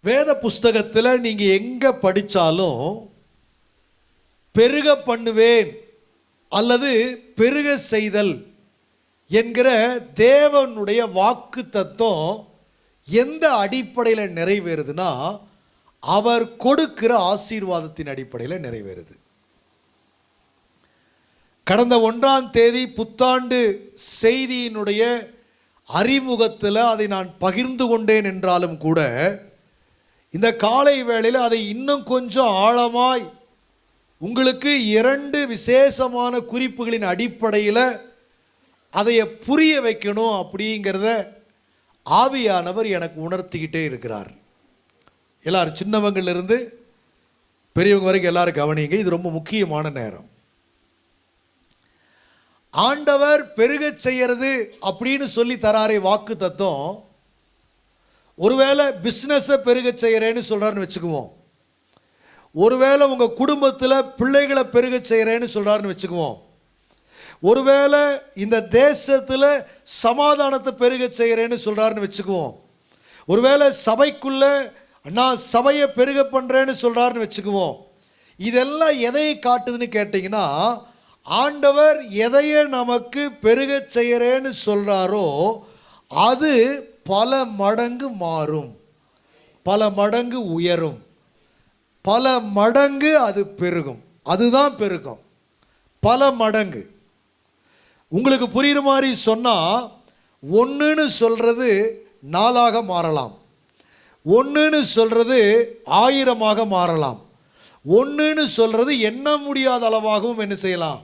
வேத புஸ்தகத்தில் நீங்கள் எங்கே படித்தாலும் பெருக பண்ணுவேன் அல்லது பெருக செய்தல் என்கிற தேவனுடைய வாக்கு தத்துவம் எந்த அடிப்படையில் நிறைவேறுதுன்னா அவர் கொடுக்கிற ஆசீர்வாதத்தின் அடிப்படையில் நிறைவேறுது. கடந்த ஒன்றாம் தேதி புத்தாண்டு செய்தியினுடைய அறிமுகத்தில் அதை நான் பகிர்ந்து கொண்டேன் என்றாலும் கூட இந்த காலை வேளையில் அதை இன்னும் கொஞ்சம் ஆழமாய் உங்களுக்கு இரண்டு விசேஷமான குறிப்புகளின் அடிப்படையில் அதை புரிய வைக்கணும் அப்படிங்கிறத ஆவியானவர் எனக்கு உணர்த்திக்கிட்டே இருக்கிறார். எல்லாரும் சின்னவங்கள்லேருந்து பெரியவங்க வரைக்கும் எல்லாரும் கவனிங்க இது ரொம்ப முக்கியமான நேரம். ஆண்டவர் பெருகச் செய்கிறது அப்படின்னு சொல்லி தராரே வாக்கு தத்துவம் ஒருவேளை பிஸ்னஸை பெருக செய்கிறேன்னு சொல்கிறாருன்னு வச்சுக்குவோம். ஒருவேளை உங்கள் குடும்பத்தில் பிள்ளைகளை பெருக செய்கிறேன்னு சொல்கிறாருன்னு வச்சுக்குவோம். ஒருவேளை இந்த தேசத்தில் சமாதானத்தை பெருக செய்கிறேன்னு சொல்கிறாருன்னு வச்சுக்குவோம். ஒருவேளை சபைக்குள்ளே நான் சபையை பெருக பண்ணுறேன்னு சொல்கிறாருன்னு வச்சுக்குவோம். இதெல்லாம் எதை காட்டுதுன்னு கேட்டிங்கன்னா ஆண்டவர் எதையை நமக்கு பெருக செய்கிறேன்னு சொல்கிறாரோ அது பல மடங்கு மாறும். பல மடங்கு உயரும். பல மடங்கு அது பெருகும். அதுதான் பெருகும் பல மடங்கு. உங்களுக்கு புரியுற மாதிரி சொன்னால் ஒன்றுன்னு சொல்கிறது நாளாக மாறலாம். ஒன்றுன்னு சொல்கிறது ஆயிரமாக மாறலாம். ஒன்றுன்னு சொல்கிறது எண்ண முடியாத அளவாகவும் என்ன செய்யலாம்?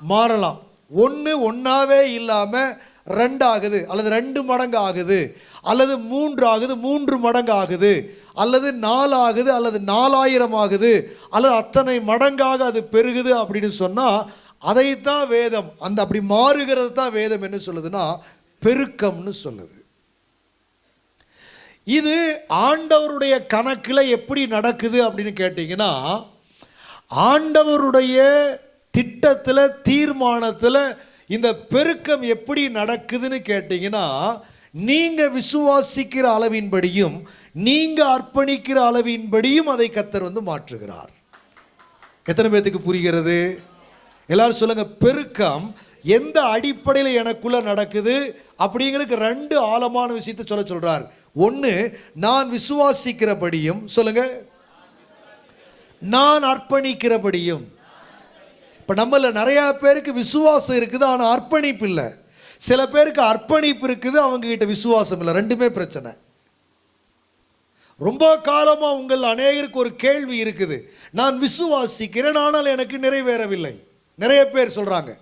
மாறலாம். ஒன்று ஒன்றாவே இல்லாமல் ரெண்டு ஆகுது அல்லது ரெண்டு மடங்கு ஆகுது அல்லது மூன்று ஆகுது மூன்று மடங்கு ஆகுது அல்லது நாலு ஆகுது அல்லது நாலாயிரம் ஆகுது அல்லது அத்தனை மடங்காக அது பெருகுது அப்படின்னு சொன்னால் அதைத்தான் வேதம் அந்த அப்படி மாறுகிறது தான் வேதம் என்ன சொல்லுதுன்னா பெருக்கம்னு சொல்லுது. இது ஆண்டவருடைய கணக்கில் எப்படி நடக்குது அப்படின்னு கேட்டிங்கன்னா ஆண்டவருடைய திட்டத்தில் தீர்மானத்தில் இந்த பெருக்கம் எப்படி நடக்குதுன்னு கேட்டிங்கன்னா நீங்கள் விசுவாசிக்கிற அளவின்படியும் நீங்கள் அர்ப்பணிக்கிற அளவின்படியும் அதை கத்தர் வந்து மாற்றுகிறார். எத்தனை பேர்த்துக்கு புரிகிறது? எல்லாரும் சொல்லுங்க பெருக்கம் எந்த அடிப்படையில் எனக்குள்ள நடக்குது அப்படிங்கிறதுக்கு ரெண்டு ஆழமான விஷயத்தை சொல்ல சொல்றார். ஒன்று நான் விசுவாசிக்கிறபடியும் சொல்லுங்க நான் அர்ப்பணிக்கிறபடியும். இப்போ நம்மள நிறைய பேருக்கு விசுவாசம் இருக்குது ஆனால் அர்ப்பணிப்பு இல்லை. சில பேருக்கு அர்ப்பணிப்பு இருக்குது அவங்க கிட்ட விசுவாசம் இல்லை. ரெண்டுமே பிரச்சனை. ரொம்ப காலமாக உங்கள் அநேகருக்கு ஒரு கேள்வி இருக்குது. நான் விசுவாசிக்கிறேன் ஆனால் எனக்கு நிறைவேறவில்லை. நிறைய பேர் சொல்கிறாங்க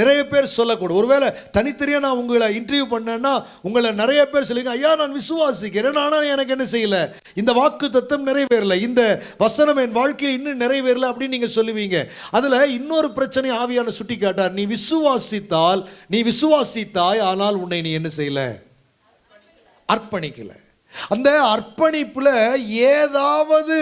நிறைய பேர் சொல்லக்கூடும். ஒருவேளை தனித்தனியாக நான் உங்களை இன்டர்வியூ பண்ணேன்னா உங்களை நிறைய பேர் சொல்லுங்க ஐயா நான் விசுவாசிக்கிறேன் ஆனால் எனக்கு என்ன செய்யலை? இந்த வாக்கு தத்துவம் நிறைவேறலை இந்த வசனம் என் வாழ்க்கையில் இன்னும் நிறைவேறல அப்படின்னு நீங்கள் சொல்லுவீங்க. அதில் இன்னொரு பிரச்சனை ஆவியான சுட்டி காட்டார் நீ விசுவாசித்தால் நீ விசுவாசித்தாய் ஆனால் உன்னை நீ என்ன செய்யலை? அர்ப்பணிக்கலை. அந்த அர்ப்பணிப்பில் ஏதாவது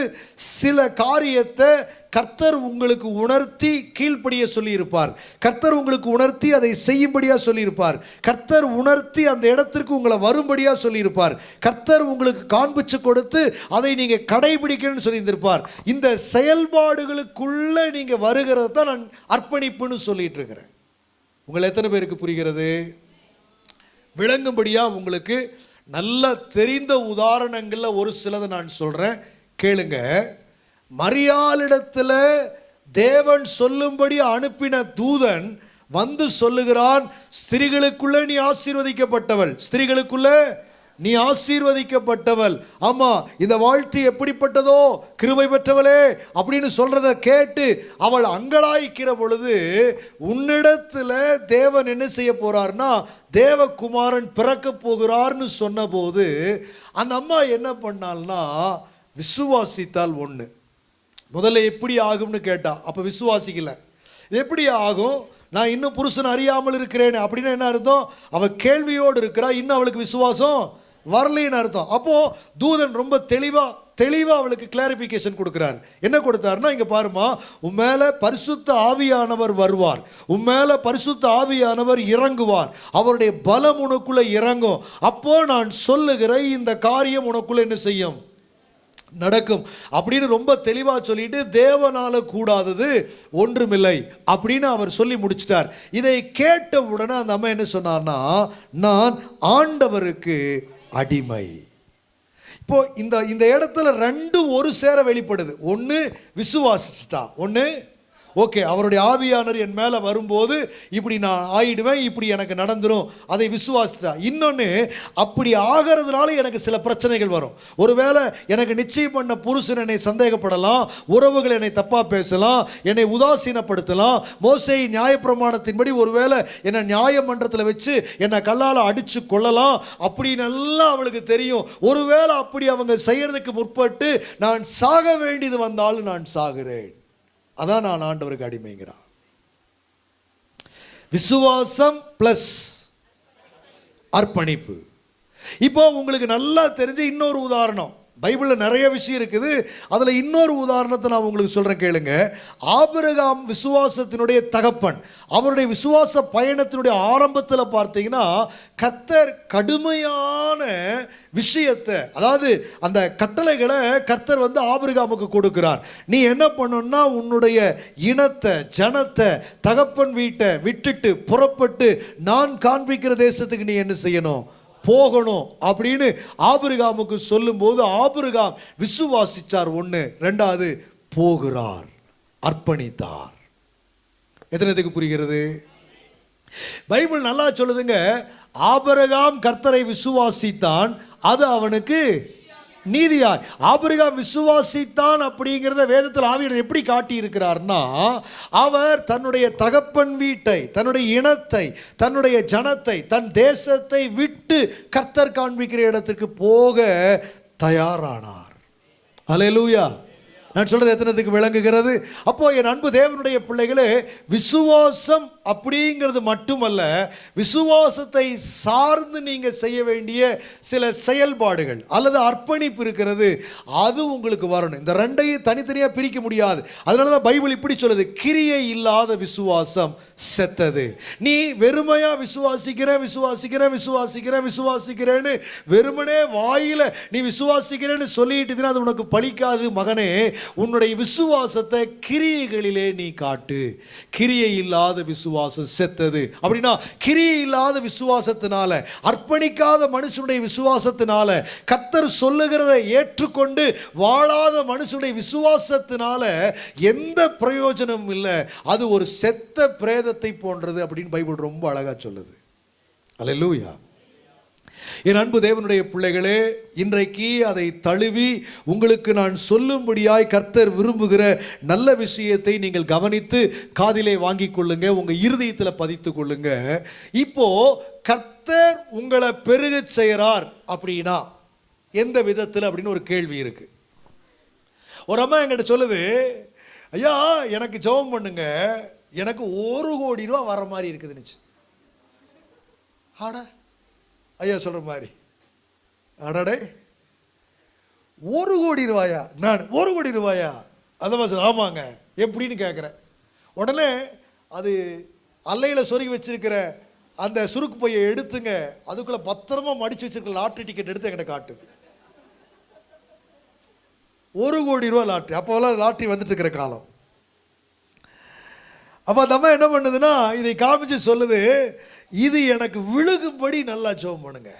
சில காரியத்தை கர்த்தர் உங்களுக்கு உணர்த்தி கீழ்ப்படிய சொல்லியிருப்பார். கர்த்தர் உங்களுக்கு உணர்த்தி அதை செய்யும்படியாக சொல்லியிருப்பார். கர்த்தர் உணர்த்தி அந்த இடத்திற்கு உங்களை வரும்படியாக சொல்லியிருப்பார். கர்த்தர் உங்களுக்கு காண்பிச்சு கொடுத்து அதை நீங்கள் கடைபிடிக்கணும்னு சொல்லியிருந்திருப்பார். இந்த செயல்பாடுகளுக்குள்ளே நீங்கள் வருகிறது தான் நான் அர்ப்பணிப்புன்னு சொல்லிட்டு இருக்கிறேன் உங்களை எத்தனை பேருக்கு புரிகிறது? விளங்கும்படியாக உங்களுக்கு நல்ல தெரிந்த உதாரணங்களில் ஒரு சிலதை நான் சொல்கிறேன் கேளுங்க. மரியாளிடத்தில் தேவன் சொல்லும்படி அனுப்பின தூதன் வந்து சொல்லுகிறான் ஸ்திரீகளுக்குள்ளே நீ ஆசீர்வதிக்கப்பட்டவள். ஸ்திரீகளுக்குள்ளே நீ ஆசீர்வதிக்கப்பட்டவள். ஆமா இந்த வாழ்த்து எப்படிப்பட்டதோ? கிருபை பெற்றவளே அப்படின்னு சொல்றத கேட்டு அவள் அங்கலாய்க்கிற பொழுது உன்னிடத்துல தேவன் என்ன செய்ய போறார்னா தேவகுமாரன் பிறக்க போகிறார்னு சொன்னபோது அந்த அம்மா என்ன பண்ணால்னா விசுவாசித்தால் ஒன்று முதல்ல எப்படி ஆகும்னு கேட்டா அப்போ விசுவாசிக்கல. எப்படி ஆகும்? நான் இன்னும் புருஷன் அறியாமல் இருக்கிறேன் அப்படின்னு என்ன அர்த்தம்? அவள் கேள்வியோடு இருக்கிறா இன்னும் அவளுக்கு விசுவாசம்? வரலைன்னு அர்த்தம். அப்போ தூதன் ரொம்ப தெளிவா தெளிவா அவளுக்கு கிளாரிபிகேஷன் கொடுக்கிறார். என்ன கொடுத்தாருன்னா இங்க பாருமா உன் மேல பரிசுத்த ஆவியானவர் வருவார். உன் மேல பரிசுத்த ஆவியானவர் இறங்குவார். அவருடைய பலம் உனக்குள்ள இறங்கும். அப்போ நான் சொல்லுகிற இந்த காரியம் உனக்குள்ள என்ன செய்யும்? நடக்கும். அப்படின்னு ரொம்ப தெளிவா சொல்லிட்டு தேவனால கூடாதது ஒன்றுமில்லை. அப்படின்னு அவர் சொல்லி முடிச்சிட்டார். இதை கேட்ட உடனே அந்த அம்மா என்ன சொன்னார்னா நான் ஆண்டவருக்கு அடிமை. இப்போ இந்த இந்த இடத்துல ரெண்டும் ஒரு சேர வெளிப்படுது. ஒன்று விசுவாசிச்சிட்டா ஒன்று ஓகே அவருடைய ஆவியானர் என் மேலே வரும்போது இப்படி நான் ஆயிடுவேன் இப்படி எனக்கு நடந்துடும் அதை விசுவாசிட்டா இன்னொன்று அப்படி ஆகிறதுனால எனக்கு சில பிரச்சனைகள் வரும். ஒருவேளை எனக்கு நிச்சயம் பண்ண புருஷன் என்னை சந்தேகப்படலாம் உறவுகள் என்னை தப்பாக பேசலாம் என்னை உதாசீனப்படுத்தலாம் மோசை நியாயப்பிரமாணத்தின்படி ஒருவேளை என்னை நியாயமன்றத்தில் வச்சு என்னை கல்லால் அடித்து கொள்ளலாம் அப்படின்னு எல்லாம் அவளுக்கு தெரியும். ஒருவேளை அப்படி அவங்க செய்யறதுக்கு முற்பட்டு நான் சாக வேண்டியது வந்தாலும் நான் சாகிறேன். அதான் நான் ஆண்டவருக்கு அடிமைங்கிறான். விசுவாசம் பிளஸ் அர்ப்பணிப்பு. இப்போ உங்களுக்கு நல்லா தெரிஞ்ச இன்னொரு உதாரணம். பைபிளில் நிறைய விஷயம் இருக்குது. அதில் இன்னொரு உதாரணத்தை நான் உங்களுக்கு சொல்கிறேன் கேளுங்க. ஆபிரகாம் விசுவாசத்தினுடைய தகப்பன் அவருடைய விசுவாச பயணத்தினுடைய ஆரம்பத்தில் பார்த்தீங்கன்னா கத்தர் கடுமையான விஷயத்தை அதாவது அந்த கட்டளைகளை கர்த்தர் வந்து ஆபிரகாமுக்கு கொடுக்கிறார். நீ என்ன பண்ணணும்னா உன்னுடைய இனத்தை ஜனத்தை தகப்பன் வீட்டை விட்டுட்டு புறப்பட்டு நான் காண்பிக்கிற தேசத்துக்கு நீ என்ன செய்யணும்? போகணும் அப்படின்னு ஆபிரகாமுக்கு சொல்லும்போது ஆபிரகாம் விசுவாசிச்சார் ஒன்று ரெண்டாவது போகிறார் அர்ப்பணித்தார். எத்தனைத்துக்கு புரிகிறது? பைபிள் நல்லா சொல்லுதுங்க ஆபரகாம் கர்த்தரை விசுவாசித்தான் அது அவனுக்கு நீதியாய். ஆபிரகாம் விசுவாசித்தான் அப்படிங்கிறத வேதத்தில் ஆவியர் எப்படி காட்டியிருக்கிறார்னா அவர் தன்னுடைய தகப்பன் வீட்டை தன்னுடைய இனத்தை தன்னுடைய ஜனத்தை தன் தேசத்தை விட்டு கர்த்தர் காண்பிக்கிற இடத்துக்கு போக தயாரானார். அலையலூயா நான் சொல்றது எத்தனத்துக்கு விளங்குகிறது? அப்போ என் அன்பு தேவனுடைய பிள்ளைகளே விசுவாசம் அப்படிங்கிறது மட்டுமல்ல விசுவாசத்தை சார்ந்து நீங்கள் செய்ய வேண்டிய சில செயல்பாடுகள் அல்லது அர்ப்பணிப்பு இருக்கிறது அது உங்களுக்கு வரணும். இந்த ரெண்டையும் தனித்தனியாக பிரிக்க முடியாது. அதனால தான் பைபிள் இப்படி சொல்லுது கிரியை இல்லாத விசுவாசம் செத்தது. நீ வெறுமையா விசுவாசிக்கிற விசுவாசிக்கிற விசுவாசிக்கிற விசுவாசிக்கிறேன்னு வெறுமனே வாயில நீ விசுவாசிக்கிறேன்னு சொல்லிட்டு அது உனக்கு பழிக்காது மகனே. உன்னுடைய விசுவாசத்தை கிரியைகளிலே நீ காட்டு. கிரியை இல்லாத விசுவாசம் செத்தது. அப்படின்னா கிரியை இல்லாத விசுவாசத்தினால அர்ப்பணிக்காத மனுஷனுடைய விசுவாசத்தினால கத்தர் சொல்லுகிறத ஏற்றுக்கொண்டு வாழாத மனுஷனுடைய விசுவாசத்தினால எந்த பிரயோஜனமும் இல்லை. அது ஒரு செத்த பிரேதத்தை போன்றது அப்படின்னு பைபிள் ரொம்ப அழகா சொல்லுது. அல்லேலூயா. என் அன்பு தேவனுடைய பிள்ளைகளே இன்றைக்கு அதை தழுவி உங்களுக்கு நான் சொல்லும்படியாய் கர்த்தர் விரும்புகிற நல்ல விஷயத்தை நீங்கள் கவனித்து காதிலே வாங்கிக் கொள்ளுங்க உங்கள் இருதயத்தில் பதித்துக் கொள்ளுங்க. இப்போ கர்த்தர் உங்களை பெருகச் செய்கிறார் அப்படின்னா எந்த விதத்தில் அப்படின்னு ஒரு கேள்வி இருக்கு. ஒரு அம்மா என்கிட்ட சொல்லுது ஐயா எனக்கு ஜெபம் பண்ணுங்க எனக்கு ஒரு கோடி ரூபா வர மாதிரி இருக்குதுன்னுச்சு. ஆடா ஐயா சொல்கிற மாதிரி. அடடே. ஒரு கோடி ரூபாயா? நான் ஒரு கோடி ரூபாயா? அந்த சார் ஆமாங்க. எப்படின்னு கேட்குறேன் உடனே அது அல்லையில் சொருகி வச்சிருக்கிற அந்த சுருக்கு பையை எடுத்துங்க. அதுக்குள்ளே பத்திரமா மடித்து வச்சிருக்கிற லாட்ரி டிக்கெட் எடுத்து என்கிட்ட காட்டுது ஒரு கோடி ரூபா லாட்ரி அப்போல்லாம் லாட்ரி வந்துட்டு இருக்கிற காலம். அப்போ அந்த அம்மா என்ன பண்ணுதுன்னா இதை காமிச்சு சொல்லுது இது எனக்கு விழுகும்படி நல்லா ஜோம் பண்ணுங்க.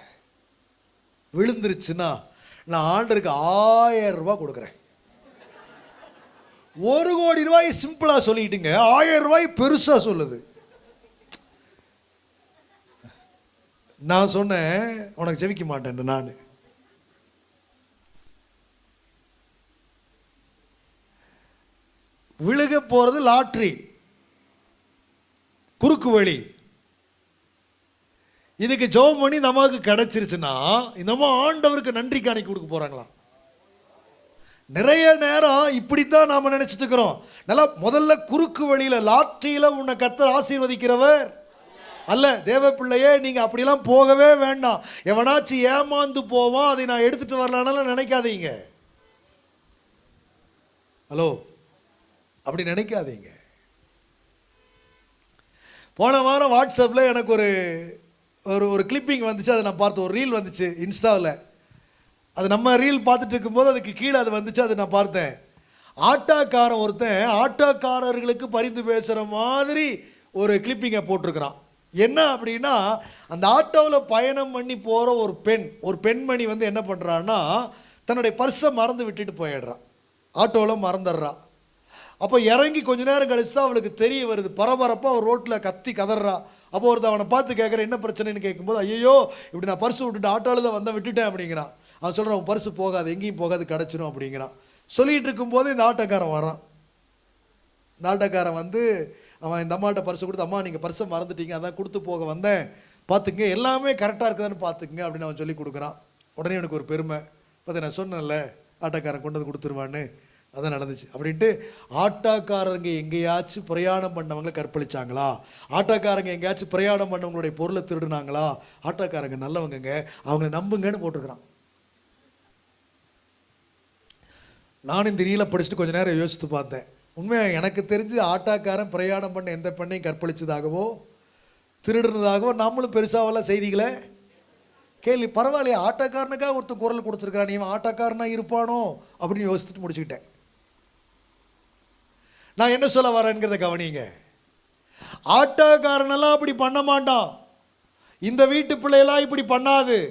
விழுந்துருச்சுன்னா நான் ஆண்டருக்கு ஆயிரம் ரூபாய் கொடுக்குறேன். ஒரு கோடி ரூபாய் சிம்பிளாக சொல்லிட்டுங்க ஆயிரம் ரூபாய் பெருசாக சொல்லுது. நான் சொன்னேன் உனக்கு ஜெபிக்க மாட்டேன் நான். விழுக போகிறது லாட்ரி குறுக்கு வழி. இதுக்கு ஜெபம் பண்ணி இந்த அம்மாவுக்கு கிடைச்சிருச்சுன்னா இந்த அம்மா ஆண்டவருக்கு நன்றி காணிக்கை கொடுக்க போறாங்களாம். நிறைய நேரம் இப்படித்தான் நாம் நினச்சிட்டு இருக்கிறோம். நல்லா முதல்ல குறுக்கு வழியில் லாட்ரியில உன்னை கத்தர் ஆசீர்வதிக்கிறவர். அல்ல தேவ பிள்ளையே நீங்கள் அப்படிலாம் போகவே வேண்டாம். எவனாச்சும் ஏமாந்து போவான் அதை நான் எடுத்துகிட்டு வரலான்னு நினைக்காதீங்க. ஹலோ அப்படி நினைக்காதீங்க. போன வாரம் வாட்ஸ்அப்பில் எனக்கு ஒரு ஒரு ஒரு கிளிப்பிங் வந்துச்சு அதை நான் பார்த்தேன் ஒரு ரீல் வந்துச்சு இன்ஸ்டாவில். அது நம்ம ரீல் பார்த்துட்டு இருக்கும்போது அதுக்கு கீழே அது வந்துச்சு அதை நான் பார்த்தேன். ஆட்டோக்காரன் ஒருத்தன் ஆட்டோக்காரர்களுக்கு பரிந்து பேசுகிற மாதிரி ஒரு கிளிப்பிங்கை போட்டிருக்கிறான். என்ன அப்படின்னா அந்த ஆட்டோவில் பயணம் பண்ணி போகிற ஒரு பெண் ஒரு பெண்மணி வந்து என்ன பண்ணுறான்னா தன்னுடைய பர்ஸை மறந்து விட்டுட்டு போயிடுறான். ஆட்டோவில் மறந்துடுறா. அப்போ இறங்கி கொஞ்ச நேரம் கழிச்சு தான் அவளுக்கு தெரிய வருது. பரபரப்பாக அவள் ரோட்டில் கத்தி கதறா. அப்போ ஒருத்த அவனை பார்த்து கேட்குற என்ன பிரச்சனைன்னு கேட்கும்போது ஐயோ இப்படி நான் பர்ஸ் விட்டுட்டு ஆட்டோவில் தான் வந்தேன் விட்டுட்டேன் அப்படிங்கிறான். அவன் சொல்கிறான் உன் பர்ஸ் போகாது எங்கேயும் போகாது கிடச்சிரும் அப்படிங்கிறான். சொல்லிகிட்டு இருக்கும்போது இந்த ஆட்டோக்காரன் வரான் இந்த ஆட்டோக்காரன் வந்து அவன் இந்த அம்மாட்ட பர்ஸை கொடுத்து அம்மா நீங்கள் பர்ஸை மறந்துட்டீங்க அதான் கொடுத்து போக வந்தேன். பார்த்துங்க எல்லாமே கரெக்டாக இருக்குதான்னு பார்த்துக்குங்க அப்படின்னு அவன் சொல்லி கொடுக்குறான். உடனே எனக்கு ஒரு பெருமை. பார்த்து நான் சொன்னேன்ல ஆட்டோக்காரன் கொண்டு வந்து கொடுத்துருவான்னு. அதான் நடந்துச்சு. அப்படின்ட்டு ஆட்டோக்காரங்க எங்கேயாச்சும் பிரயாணம் பண்ணவங்களை கற்பழிச்சாங்களா? ஆட்டோக்காரங்க எங்கேயாச்சும் பிரயாணம் பண்ணவங்களுடைய பொருளை திருடுனாங்களா? ஆட்டோக்காரங்க நல்லவங்கங்க அவங்கள நம்புங்கன்னு போட்டிருக்கிறான். நானும் இந்த ரீலை படிச்சுட்டு கொஞ்ச நேரம் யோசித்து பார்த்தேன். உண்மையாக எனக்கு தெரிஞ்சு ஆட்டாக்காரன் பிரயாணம் பண்ண எந்த பெண்ணையும் கற்பழிச்சதாகவோ திருடுனதாகவோ நம்மளும் பெருசாவெல்லாம் செய்திகளை கேள்வி. பரவாயில்லையே ஆட்டக்காரனுக்காக ஒருத்தர் குரல் கொடுத்துருக்கிறான் இவன் ஆட்டக்காரனாக இருப்பானோ அப்படின்னு யோசிச்சுட்டு முடிச்சுக்கிட்டேன். நான் என்ன சொல்ல வரேங்கிறத கவனிங்க. ஆட்டோக்காரனெல்லாம் அப்படி பண்ண மாட்டான். இந்த வீட்டு பிள்ளையெல்லாம் இப்படி பண்ணாது.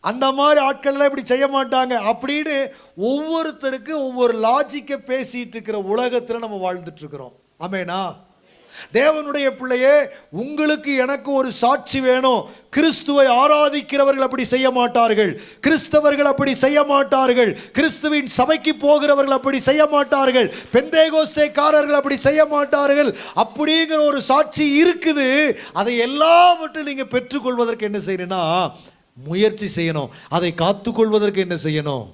அந்த மாதிரி ஆட்கள்லாம் இப்படி செய்ய மாட்டாங்க. அப்படின்னு ஒவ்வொருத்தருக்கு ஒவ்வொரு லாஜிக்கை பேசிகிட்டு இருக்கிற உலகத்தில் நம்ம வாழ்ந்துட்டுருக்குறோம் ஆமேனா தேவனுடைய பிள்ளையே உங்களுக்கு எனக்கு ஒரு சாட்சி வேணும். கிறிஸ்துவை ஆராதிக்கிறவர்கள் அப்படி செய்ய மாட்டார்கள். கிறிஸ்தவர்கள் அப்படி செய்ய மாட்டார்கள். கிறிஸ்துவின் சபைக்கு போகிறவர்கள் அப்படி செய்ய மாட்டார்கள். பெந்தேகோஸ்தேக்காரர்கள் அப்படி செய்ய மாட்டார்கள். அப்படிங்கிற ஒரு சாட்சி இருக்குது. அதை எல்லாவற்றையும் நீங்கள் பெற்றுக்கொள்வதற்கு என்ன செய்யணும்னா முயற்சி செய்யணும். அதை காத்துக்கொள்வதற்கு என்ன செய்யணும்?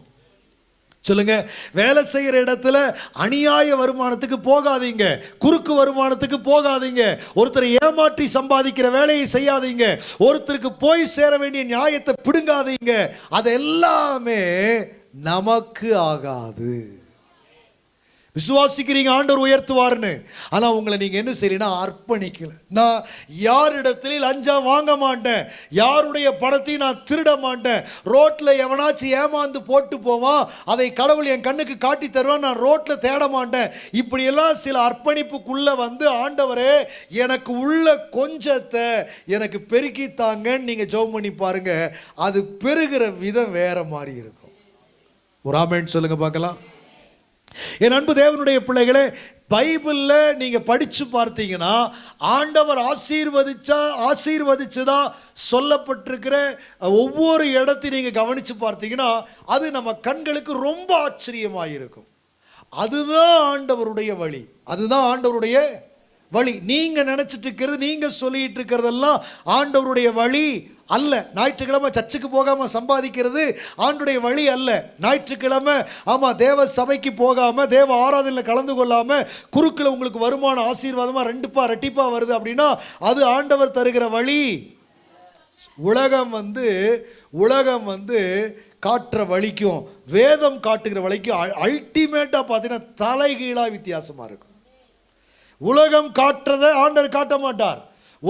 சொல்லுங்க. வேலை செய்கிற இடத்துல அநியாய வருமானத்துக்கு போகாதீங்க. குறுக்கு வருமானத்துக்கு போகாதீங்க. ஒருத்தரை ஏமாற்றி சம்பாதிக்கிற வேலையை செய்யாதீங்க. ஒருத்தருக்கு போய் சேர வேண்டிய நியாயத்தை பிடுங்காதீங்க. அது எல்லாமே நமக்கு ஆகாது. விசுவாசிக்கிறீங்க ஆண்டவர் உயர்த்துவார்னு ஆனால் உங்களை நீங்கள் என்ன செய்யலைன்னா அர்ப்பணிக்கல. நான் யாரிடத்துல லஞ்சம் வாங்க மாட்டேன். யாருடைய படத்தையும் நான் திருட மாட்டேன். ரோட்டில் எவனாச்சும் ஏமாந்து போட்டு போவான் அதை கடவுள் என் கண்ணுக்கு காட்டி தருவான் நான் ரோட்டில் தேட மாட்டேன். இப்படியெல்லாம் சில அர்ப்பணிப்புக்குள்ளே வந்து ஆண்டவரே எனக்கு உள்ள கொஞ்சத்தை எனக்கு பெருக்கித்தாங்கன்னு நீங்கள் ஜோம் பண்ணி பாருங்க. அது பெருகிற விதம் வேற மாதிரி இருக்கும். ஒரு ஆமேன்னு சொல்லுங்கள் பார்க்கலாம். என் அன்பு தேவனுடைய பிள்ளைகளே பைபிளில் நீங்கள் படித்து பார்த்தீங்கன்னா ஆண்டவர் ஆசீர்வதிச்சா ஆசீர்வதிச்சதா சொல்லப்பட்டிருக்கிற ஒவ்வொரு இடத்தையும் நீங்கள் கவனித்து பார்த்தீங்கன்னா அது நம்ம கண்களுக்கு ரொம்ப ஆச்சரியமாக இருக்கும் அதுதான் ஆண்டவருடைய வழி. அதுதான் ஆண்டவருடைய வழி. நீங்கள் நினச்சிட்டு இருக்கிறது நீங்கள் சொல்லிட்டு இருக்கிறதெல்லாம் ஆண்டவருடைய வழி. அல்ல. ஞாயிற்றுக்கிழமை சர்ச்சுக்கு போகாமல் சம்பாதிக்கிறது ஆண்டுடைய வழி அல்ல. ஞாயிற்றுக்கிழமை ஆமாம் தேவ சபைக்கு போகாமல் தேவ ஆராதனையில் கலந்து கொள்ளாமல் குறுக்கில் உங்களுக்கு வருமானம் ஆசீர்வாதமாக ரெண்டுப்பா ரெட்டிப்பா வருது அப்படின்னா அது ஆண்டவர் தருகிற வழி. உலகம் வந்து உலகம் வந்து காட்டுற வழிக்கும் வேதம் காட்டுகிற வழிக்கும் அல்டிமேட்டாக பார்த்தீங்கன்னா தலைகீழாக வித்தியாசமாக இருக்கும். உலகம் காட்டுறதை ஆண்டவர் காட்ட மாட்டார்.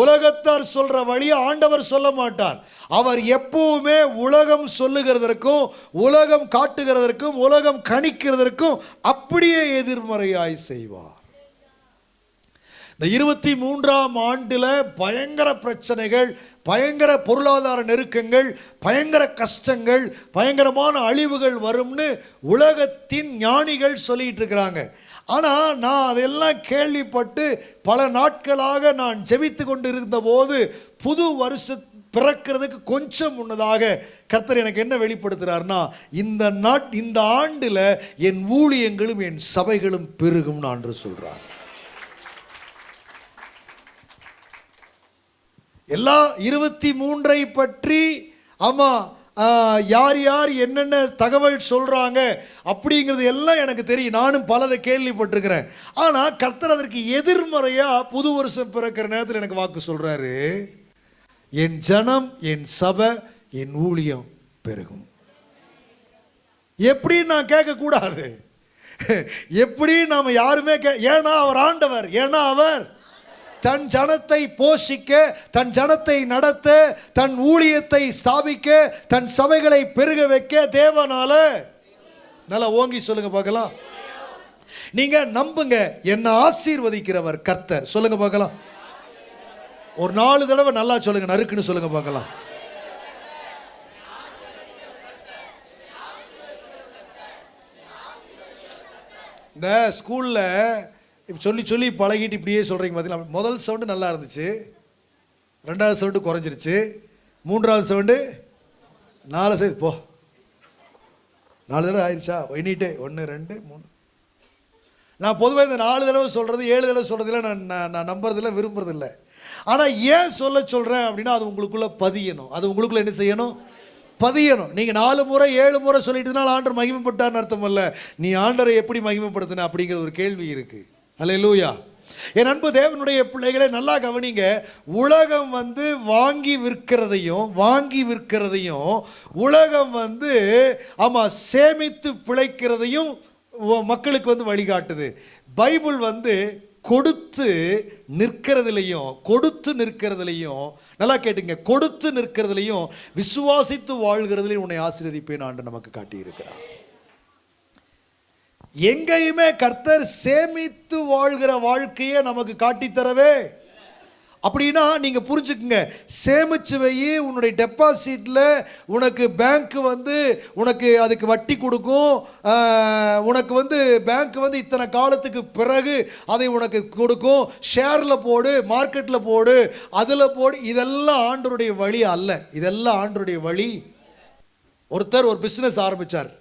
உலகத்தார் சொல்ற வழியை ஆண்டவர் சொல்ல மாட்டார். அவர் எப்பவுமே உலகம் சொல்லுகிறதற்கும் உலகம் காட்டுகிறதற்கும் உலகம் கணிக்கிறதற்கும் அப்படியே எதிர்மறையாய் செய்வார். இந்த இருபத்தி மூன்றாம் ஆண்டில் பயங்கர பிரச்சனைகள் பயங்கர பொருளாதார நெருக்கங்கள் பயங்கர கஷ்டங்கள் பயங்கரமான அழிவுகள் வரும்னு உலகத்தின் ஞானிகள் சொல்லிட்டு இருக்கிறாங்க. ஆனால் நான் அதெல்லாம் கேள்விப்பட்டு பல நாட்களாக நான் ஜெபித்து கொண்டு இருந்தபோது புது வருஷ பிறக்கிறதுக்கு கொஞ்சம் முன்னதாக கர்த்தர் எனக்கு என்ன வெளிப்படுத்துகிறார்னா இந்த நாட் இந்த ஆண்டில் என் ஊழியங்களும் என் சபைகளும் பெருகும் என்று சொல்கிறார் எல்லா இருபத்தி மூன்றை பற்றி ஆமாம் யார் யார் என்னென்ன தகவல் சொல்கிறாங்க அப்படிங்கிறது எல்லாம் எனக்கு தெரியும். நானும் பலதை கேள்விப்பட்டிருக்கிறேன். ஆனால் கர்த்தர் அதற்கு எதிர்மறையாக புது வருஷம் பிறக்கிற நேரத்தில் எனக்கு வாக்கு சொல்கிறாரு என் ஜனம் என் சபை என் ஊழியம் பெருகும். எப்படி நான் கேட்கக்கூடாது. எப்படி நாம் யாருமே கே ஏன்னா அவர் ஆண்டவர் ஏன்னா அவர் தன் ஜனத்தை போஷிக்க தன் ஜனத்தை நடத்த தன் ஊழியத்தை ஸ்தாபிக்க தன் சபைகளை பெருக வைக்க தேவனால. நல்லா ஓங்கி சொல்லுங்க பார்க்கலாம். நீங்க நம்புங்க என்ன ஆசீர்வதிக்கிறவர் கர்த்தர். சொல்லுங்க பார்க்கலாம். ஒரு நாலு தடவை நல்லா சொல்லுங்க நறுக்குன்னு சொல்லுங்க பார்க்கலாம். இந்த ஸ்கூலில் இப்போ சொல்லி சொல்லி பழகிட்டு இப்படியே சொல்கிறீங்க பார்த்தீங்களா முதல் சவுண்டு நல்லா இருந்துச்சு. ரெண்டாவது சவுண்டு குறைஞ்சிருச்சு. மூன்றாவது சவுண்டு நாலு சைஸ் போ. நாலு தடவை ஆயிடுச்சா எண்ணிட்டே. ஒன்று ரெண்டு மூணு. நான் பொதுவாக இந்த நாலு தடவை சொல்கிறது ஏழு தடவை சொல்கிறதுல நான் நான் நான் நம்புறதில்ல விரும்புறதில்ல. ஆனால் ஏன் சொல்ல சொல்கிறேன் அப்படின்னா அது உங்களுக்குள்ளே பதியணும். அது உங்களுக்குள்ளே என்ன செய்யணும்? பதியணும். நீங்கள் நாலு முறை ஏழு முறை சொல்லிட்டுனால ஆண்டர் மகிமைப்பட்டார்னு அர்த்தம் இல்லை. நீ ஆண்டரை எப்படி மகிமைப்படுத்தின அப்படிங்கிற ஒரு கேள்வி இருக்குது அல்ல லூயா என் அன்பு தேவனுடைய பிள்ளைகளை நல்லா கவனிங்க. உலகம் வந்து வாங்கி விற்கிறதையும் வாங்கி விற்கிறதையும் உலகம் வந்து ஆமாம் சேமித்து பிழைக்கிறதையும் மக்களுக்கு வந்து வழிகாட்டுது. பைபிள் வந்து கொடுத்து நிற்கிறதுலையும் கொடுத்து நிற்கிறதுலையும் நல்லா கேட்டுங்க கொடுத்து நிற்கிறதுலையும் விசுவாசித்து வாழ்கிறதுலையும் உன்னை ஆசீர்வதிப்பேன் ஆண்டு நமக்கு காட்டியிருக்கிறான் எங்கேயுமே கர்த்தர் சேமித்து வாழ்கிற வாழ்க்கையை நமக்கு காட்டித்தரவே. அப்படின்னா நீங்கள் புரிஞ்சுக்குங்க. சேமிச்சு வை உன்னுடைய டெபாசிட்டில் உனக்கு பேங்க் வந்து உனக்கு அதுக்கு வட்டி கொடுக்கும். உனக்கு வந்து பேங்க் வந்து இத்தனை காலத்துக்கு பிறகு அதை உனக்கு கொடுக்கும். ஷேரில் போடு மார்க்கெட்டில் போடு அதில் போடு. இதெல்லாம் ஆண்டருடைய வழி அல்ல. இதெல்லாம் ஆண்டருடைய வழி. ஒருத்தர் ஒரு பிஸ்னஸ் ஆரம்பித்தார்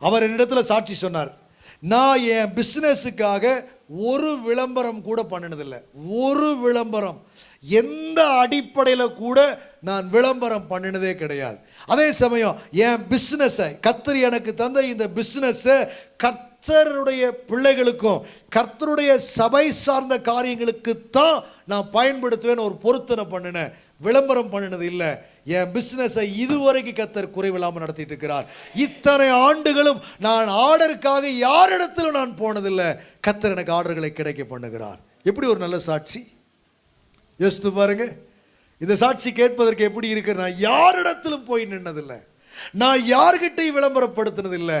அவர் என்னிடத்துல சாட்சி சொன்னார். நான் என் பிஸ்னஸுக்காக ஒரு விளம்பரம் கூட பண்ணினதில்லை. ஒரு விளம்பரம். எந்த அடிப்படையில் கூட நான் விளம்பரம் பண்ணினதே கிடையாது. அதே சமயம் என் பிஸ்னஸை கத்தர் எனக்கு தந்த இந்த பிஸ்னஸை கர்த்தருடைய பிள்ளைகளுக்கும் கர்த்தருடைய சபை சார்ந்த காரியங்களுக்கு தான் நான் பயன்படுத்துவேன்னு ஒரு பொருத்தனை பண்ணினேன். விளம்பரம் பண்ணினது இல்லை. என் பிஸ்னஸை இதுவரைக்கும் கத்தர் குறைவில்லாமல் நடத்திட்டு இருக்கிறார் இத்தனை ஆண்டுகளும் நான் ஆர்டருக்காக யாரிடத்திலும் நான் போனதில்லை. கத்தர் எனக்கு ஆர்டர்களை கிடைக்க பண்ணுகிறார். எப்படி ஒரு நல்ல சாட்சி? யோசித்து பாருங்க. இந்த சாட்சி கேட்பதற்கு எப்படி இருக்கு? நான் யாரிடத்திலும் போய் நின்னதில்லை. நான் யார்கிட்டையும் விளம்பரப்படுத்தினதில்லை.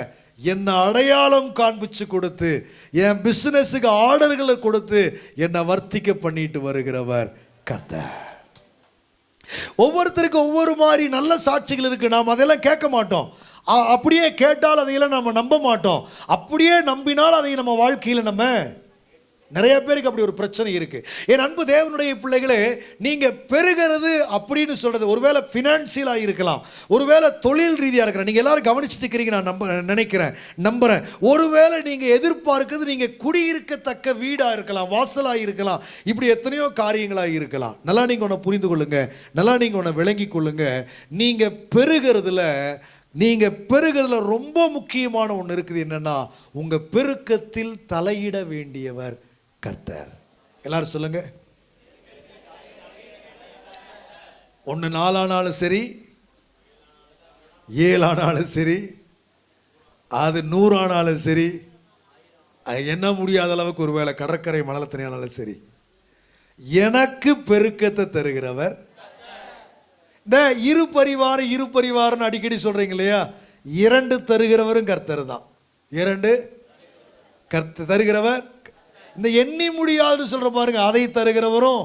என்னை அடையாளம் காண்பிச்சு கொடுத்து என் பிஸ்னஸுக்கு ஆர்டர்களை கொடுத்து என்னை வர்த்திக்க பண்ணிட்டு வருகிறவர் கர்த்தர் ஒவ்வொருத்தருக்கும் ஒவ்வொரு மாதிரி நல்ல சாட்சிகள் இருக்குது நாம் அதெல்லாம் கேட்க மாட்டோம். அப்படியே கேட்டால் அதையெல்லாம் நம்ம நம்ப மாட்டோம். அப்படியே நம்பினால் அதை நம்ம வாழ்க்கையில் நம்ம நிறைய பேருக்கு அப்படி ஒரு பிரச்சனை இருக்கு. என் அன்பு தேவனுடைய பிள்ளைகளே நீங்க பெருகிறது அப்படின்னு சொல்றது ஒருவேளை ஃபினான்சியலாக இருக்கலாம் ஒருவேளை தொழில் ரீதியாக இருக்கலாம் நீங்க எல்லாரும் கவனிச்சுட்டு இருக்கிறீங்க நான் நம்ப நினைக்கிறேன் நம்புறேன். ஒருவேளை நீங்க எதிர்பார்க்கிறது நீங்க குடியிருக்கத்தக்க வீடா இருக்கலாம் வாசலா இருக்கலாம் இப்படி எத்தனையோ காரியங்களா இருக்கலாம். நல்லா நீங்க ஒன்று புரிந்து கொள்ளுங்க நல்லா நீங்க ஒன்று விளங்கி கொள்ளுங்க. நீங்க பெறுகிறதுல நீங்க பெருகிறதுல ரொம்ப முக்கியமான ஒன்று இருக்குது என்னன்னா உங்க பெருக்கத்தில் தலையிட வேண்டியவர் கர்த்தர். எல்லாரும் சொல்லுங்க. ஒன்று நாலானாலும் சரி ஏழானாலும் சரி அது நூறானாலும் சரி அது என்ன முடியாத அளவுக்கு ஒருவேளை கடற்கரை மணலத்தனையானாலும் சரி. எனக்கு பெருக்கத்தை தருகிறவர். இந்த இரு பரிவாரம் இரு பரிவாரம்னு அடிக்கடி சொல்றீங்க இல்லையா? இரண்டு தருகிறவரும் கர்த்தர் தான். இரண்டு கர்த்த தருகிறவர் இந்த எண்ணி முடியாதுன்னு சொல்கிற பாருங்க அதை தருகிறவரும்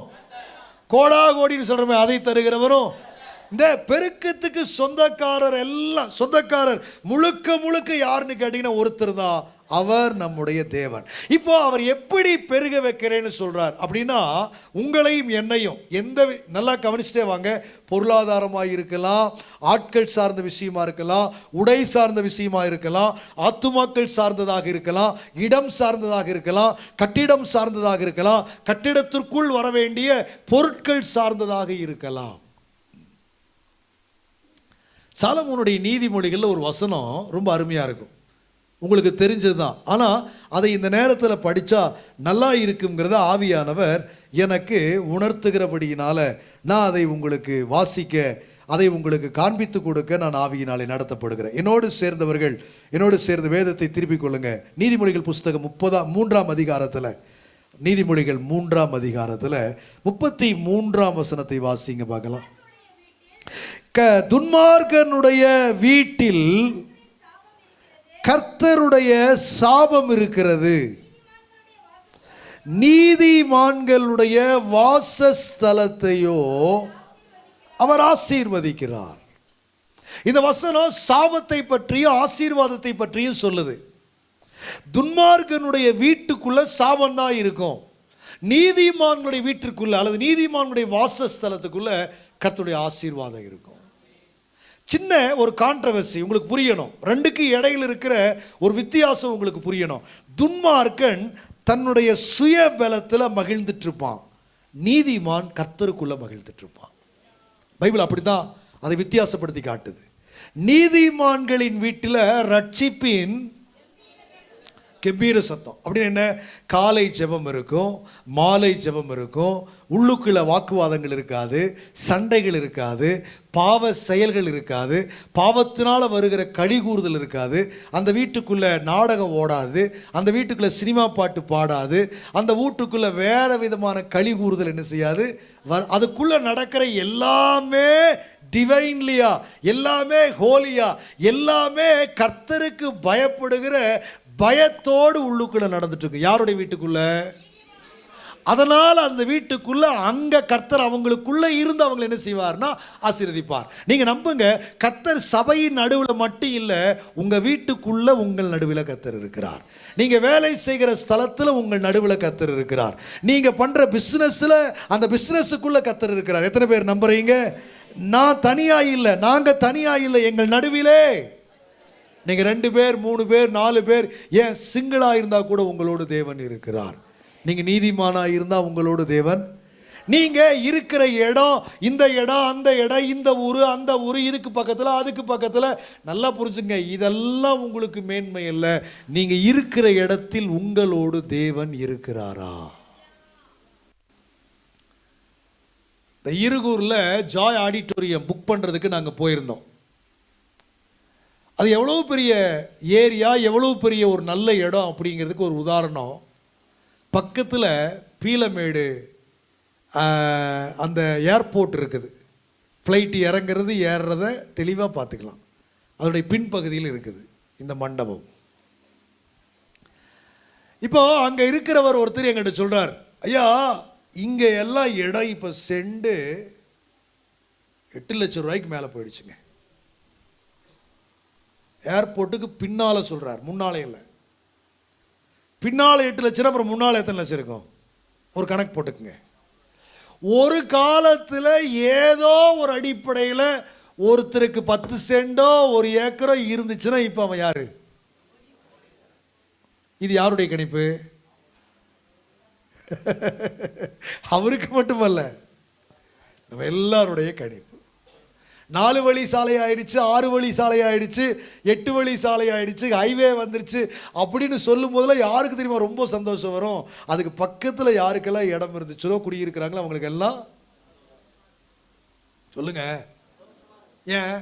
கோடா கோடின்னு சொல்கிறோமே அதை தருகிறவரும் இந்த பெருக்கத்துக்கு சொந்தக்காரர் எல்லாம் சொந்தக்காரர் முழுக்க முழுக்க யாருன்னு கேட்டீங்கன்னா ஒருத்தர் தான். அவர் நம்முடைய தேவன். இப்போ அவர் எப்படி பெருக வைக்கிறேன்னு சொல்றார் அப்படின்னா உங்களையும் என்னையும் எந்த நல்லா கவனிச்சுட்டே வாங்க. பொருளாதாரமாக இருக்கலாம் ஆட்கள் சார்ந்த விஷயமா இருக்கலாம் உடை சார்ந்த விஷயமா இருக்கலாம் ஆத்துமாக்கள் சார்ந்ததாக இருக்கலாம் இடம் சார்ந்ததாக இருக்கலாம் கட்டிடம் சார்ந்ததாக இருக்கலாம் கட்டிடத்திற்குள் வர வேண்டிய பொருட்கள் சார்ந்ததாக இருக்கலாம். சாலமோனுடைய நீதிமொழிகளில் ஒரு வசனம் ரொம்ப அருமையாக இருக்கும். உங்களுக்கு தெரிஞ்சது தான் ஆனால் அதை இந்த நேரத்தில் படித்தா நல்லா இருக்குங்கிறத ஆவியானவர் எனக்கு உணர்த்துகிறபடியினால் நான் அதை உங்களுக்கு வாசிக்க அதை உங்களுக்கு காண்பித்து கொடுக்க நான் ஆவியினாலே நடத்தப்படுகிறேன். என்னோடு சேர்ந்தவர்கள் என்னோடு சேர்ந்த வேதத்தை திருப்பிக் கொள்ளுங்க. நீதிமொழிகள் புஸ்தகம் முப்பதாம் மூன்றாம் அதிகாரத்தில். நீதிமொழிகள் மூன்றாம் அதிகாரத்தில் முப்பத்தி மூன்றாம் வசனத்தை வாசிங்க பார்க்கலாம். க துன்மார்க்கனுடைய வீட்டில் கர்த்தருடைய சாபம் இருக்கிறது. நீதிமான்களுடைய வாசஸ்தலத்தையோ அவர் ஆசீர்வதிக்கிறார். இந்த வசனம் சாபத்தை பற்றியும் ஆசீர்வாதத்தை பற்றியும் சொல்லுது. துன்மார்க்கனுடைய வீட்டுக்குள்ள சாபம் தான் இருக்கும். நீதிமான்களுடைய வீட்டிற்குள்ள அல்லது நீதிமான்களுடைய வாசஸ்தலத்துக்குள்ள கர்த்தருடைய ஆசீர்வாதம் இருக்கும். சின்ன ஒரு கான்ட்ரவர்சி உங்களுக்கு புரியணும். ரெண்டுக்கு இடையில் இருக்கிற ஒரு வித்தியாசம் உங்களுக்கு புரியணும். துன்மார்க்கன் தன்னுடைய சுய பலத்தில் மகிழ்ந்துட்டு இருப்பான் நீதிமான் கர்த்தருக்குள்ளே மகிழ்ந்துட்டு இருப்பான் பைபிள் அப்படிதான் அதை வித்தியாசப்படுத்தி காட்டுது. நீதிமான்களின் வீட்டில் ரட்சிப்பின் கெம்பீர சத்தம். அப்படின்னு என்ன? காலை ஜெபம் இருக்கும் மாலை ஜெபம் இருக்கும் உள்ளுக்குள்ள வாக்குவாதங்கள் இருக்காது சண்டைகள் இருக்காது பாவ செயல்கள் இருக்காது. பாவத்தினால் வருகிற களி கூறுதல் இருக்காது. அந்த வீட்டுக்குள்ளே நாடகம் ஓடாது. அந்த வீட்டுக்குள்ளே சினிமா பாட்டு பாடாது. அந்த வீட்டுக்குள்ளே வேறு விதமான களி கூறுதல் என்ன செய்யாது? வ- அதுக்குள்ளே நடக்கிற எல்லாமே டிவைன்லியா எல்லாமே ஹோலியா எல்லாமே கர்த்தருக்கு பயப்படுகிற பயத்தோடு உள்ளுக்குள்ளே நடந்துட்டு இருக்கு. யாருடைய வீட்டுக்குள்ளே? அதனால் அந்த வீட்டுக்குள்ளே அங்கே கர்த்தர் அவங்களுக்குள்ளே இருந்து அவங்களை என்ன செய்வார்னா ஆசீர்வதிப்பார். நீங்கள் நம்புங்க கர்த்தர் சபையின் நடுவில் மட்டும் இல்லை உங்கள் வீட்டுக்குள்ளே உங்கள் நடுவில் கர்த்தர் இருக்கிறார். நீங்கள் வேலை செய்கிற ஸ்தலத்தில் உங்கள் நடுவில் கர்த்தர் இருக்கிறார். நீங்கள் பண்ணுற பிஸ்னஸில் அந்த பிஸ்னஸுக்குள்ளே கர்த்தர் இருக்கிறார். எத்தனை பேர் நம்புறீங்க? நான் தனியாக இல்லை நாங்கள் தனியாக இல்லை எங்கள் நடுவிலே. நீங்கள் ரெண்டு பேர் மூணு பேர் நாலு பேர் ஏன் சிங்கிளாக இருந்தால் கூட உங்களோடு தேவன் இருக்கிறார். நீங்கள் நீதிமானாக இருந்தால் உங்களோட தேவன். நீங்கள் இருக்கிற இடம் இந்த இடம் அந்த இடம் இந்த ஊரு அந்த ஊர் இதுக்கு பக்கத்தில் அதுக்கு பக்கத்தில் நல்லா புரிஞ்சுங்க இதெல்லாம் உங்களுக்கு மேன்மை இல்லை நீங்கள் இருக்கிற இடத்தில் உங்களோடு தேவன் இருக்கிறாரா? இந்த இருகூரில் ஜாய் ஆடிட்டோரியம் புக் பண்ணுறதுக்கு நாங்கள் போயிருந்தோம். அது எவ்வளோ பெரிய ஏரியா எவ்வளோ பெரிய ஒரு நல்ல இடம் அப்படிங்கிறதுக்கு ஒரு உதாரணம். பக்கத்தில் பீலமேடு அந்த ஏர்போர்ட் இருக்குது. ஃப்ளைட் இறங்குறது ஏறுறத தெளிவாக பார்த்துக்கலாம். அதனுடைய பின்பகுதியில் இருக்குது இந்த மண்டபம். இப்போ அங்கே இருக்கிறவர் ஒருத்தர் எங்கிட்ட சொல்கிறார் ஐயா இங்கே எல்லாம் இடம் இப்போ செண்டு எட்டு லட்சம் ரூபாய்க்கு மேலே போயிடுச்சுங்க. ஏர்போர்ட்டுக்கு பின்னால் சொல்கிறார் முன்னாலே இல்லை. பின்னால் எட்டு லட்சம் அப்புறம் முன்னால் எத்தனை லட்சம் இருக்கும்? ஒரு கணக்கு போட்டுக்குங்க. ஒரு காலத்தில் ஏதோ ஒரு அடிப்படையில் ஒருத்தருக்கு பத்து சென்டோ ஒரு ஏக்கரோ இருந்துச்சுன்னா இப்போ அவன் யாரு? இது யாருடைய கணிப்பு? அவருக்கு மட்டுமல்ல நம்ம எல்லாருடைய கணிப்பு. நாலு வழி சாலை ஆயிடுச்சு ஆறு வழி சாலை ஆயிடுச்சு எட்டு வழி சாலை ஆயிடுச்சு ஹைவே வந்துருச்சு அப்படின்னு சொல்லும் போதுல யாருக்கு தெரியுமா ரொம்ப சந்தோஷம் வரும்? அதுக்கு பக்கத்தில் யாருக்கெல்லாம் இடம் இருந்துச்சோ குடியிருக்கிறாங்களோ அவங்களுக்கு எல்லாம் சொல்லுங்க. ஏன்?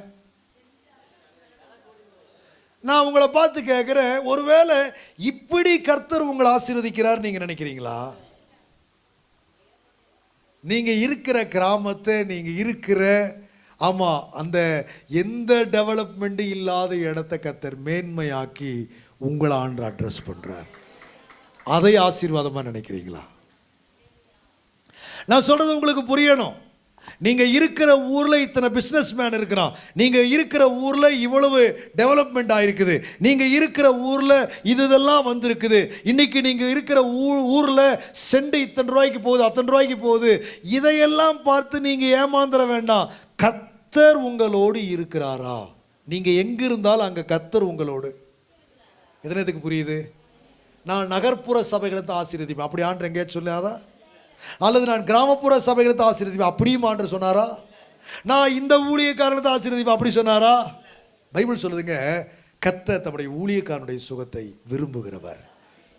நான் உங்களை பார்த்து கேட்குறேன் ஒருவேளை இப்படி கர்த்தர் உங்களை ஆசீர்வதிக்கிறார் நீங்க நினைக்கிறீங்களா? நீங்க இருக்கிற கிராமத்தை நீங்க இருக்கிற ஆமாம் அந்த எந்த டெவலப்மெண்ட்டும் இல்லாத இடத்த கத்தர் மேன்மையாக்கி உங்களை ஆண்டு அட்ரஸ் பண்ணுறார் அதை ஆசீர்வாதமாக நினைக்கிறீங்களா? நான் சொல்கிறது உங்களுக்கு புரியணும். நீங்கள் இருக்கிற ஊரில் இத்தனை பிஸ்னஸ் மேன் இருக்கிறான். நீங்கள் இருக்கிற ஊரில் இவ்வளவு டெவலப்மெண்ட் ஆகிருக்குது நீங்கள் இருக்கிற ஊரில் இது இதெல்லாம் வந்திருக்குது. இன்றைக்கி நீங்கள் இருக்கிற ஊ- ஊரில் செண்டு இத்தனை ரூபாய்க்கு போகுது அத்தனை ரூபாய்க்கு போகுது. இதையெல்லாம் பார்த்து நீங்கள் ஏமாந்துட வேண்டாம். கத் கத்தர் உங்களோடு இருக்கிறாரா? நீங்கள் எங்கே இருந்தாலும் அங்கே கத்தர் உங்களோடு. எத்தனைத்துக்கு புரியுது? நான் நகர்ப்புற சபைகளை தான் ஆசீர்வதிப்பேன். அப்படி ஆண்டு எங்கேயாச்சும் சொன்னாரா? அல்லது நான் கிராமப்புற சபைகளை தான் ஆசீர்வதிப்பேன். அப்படியும் ஆண்டு சொன்னாரா? நான் இந்த ஊழியக்காரனை தான் ஆசீர்வதிப்பேன். அப்படி சொன்னாரா? பைபிள் சொல்லுதுங்க கத்த தம்முடைய ஊழியக்காரனுடைய சுகத்தை விரும்புகிறவர்.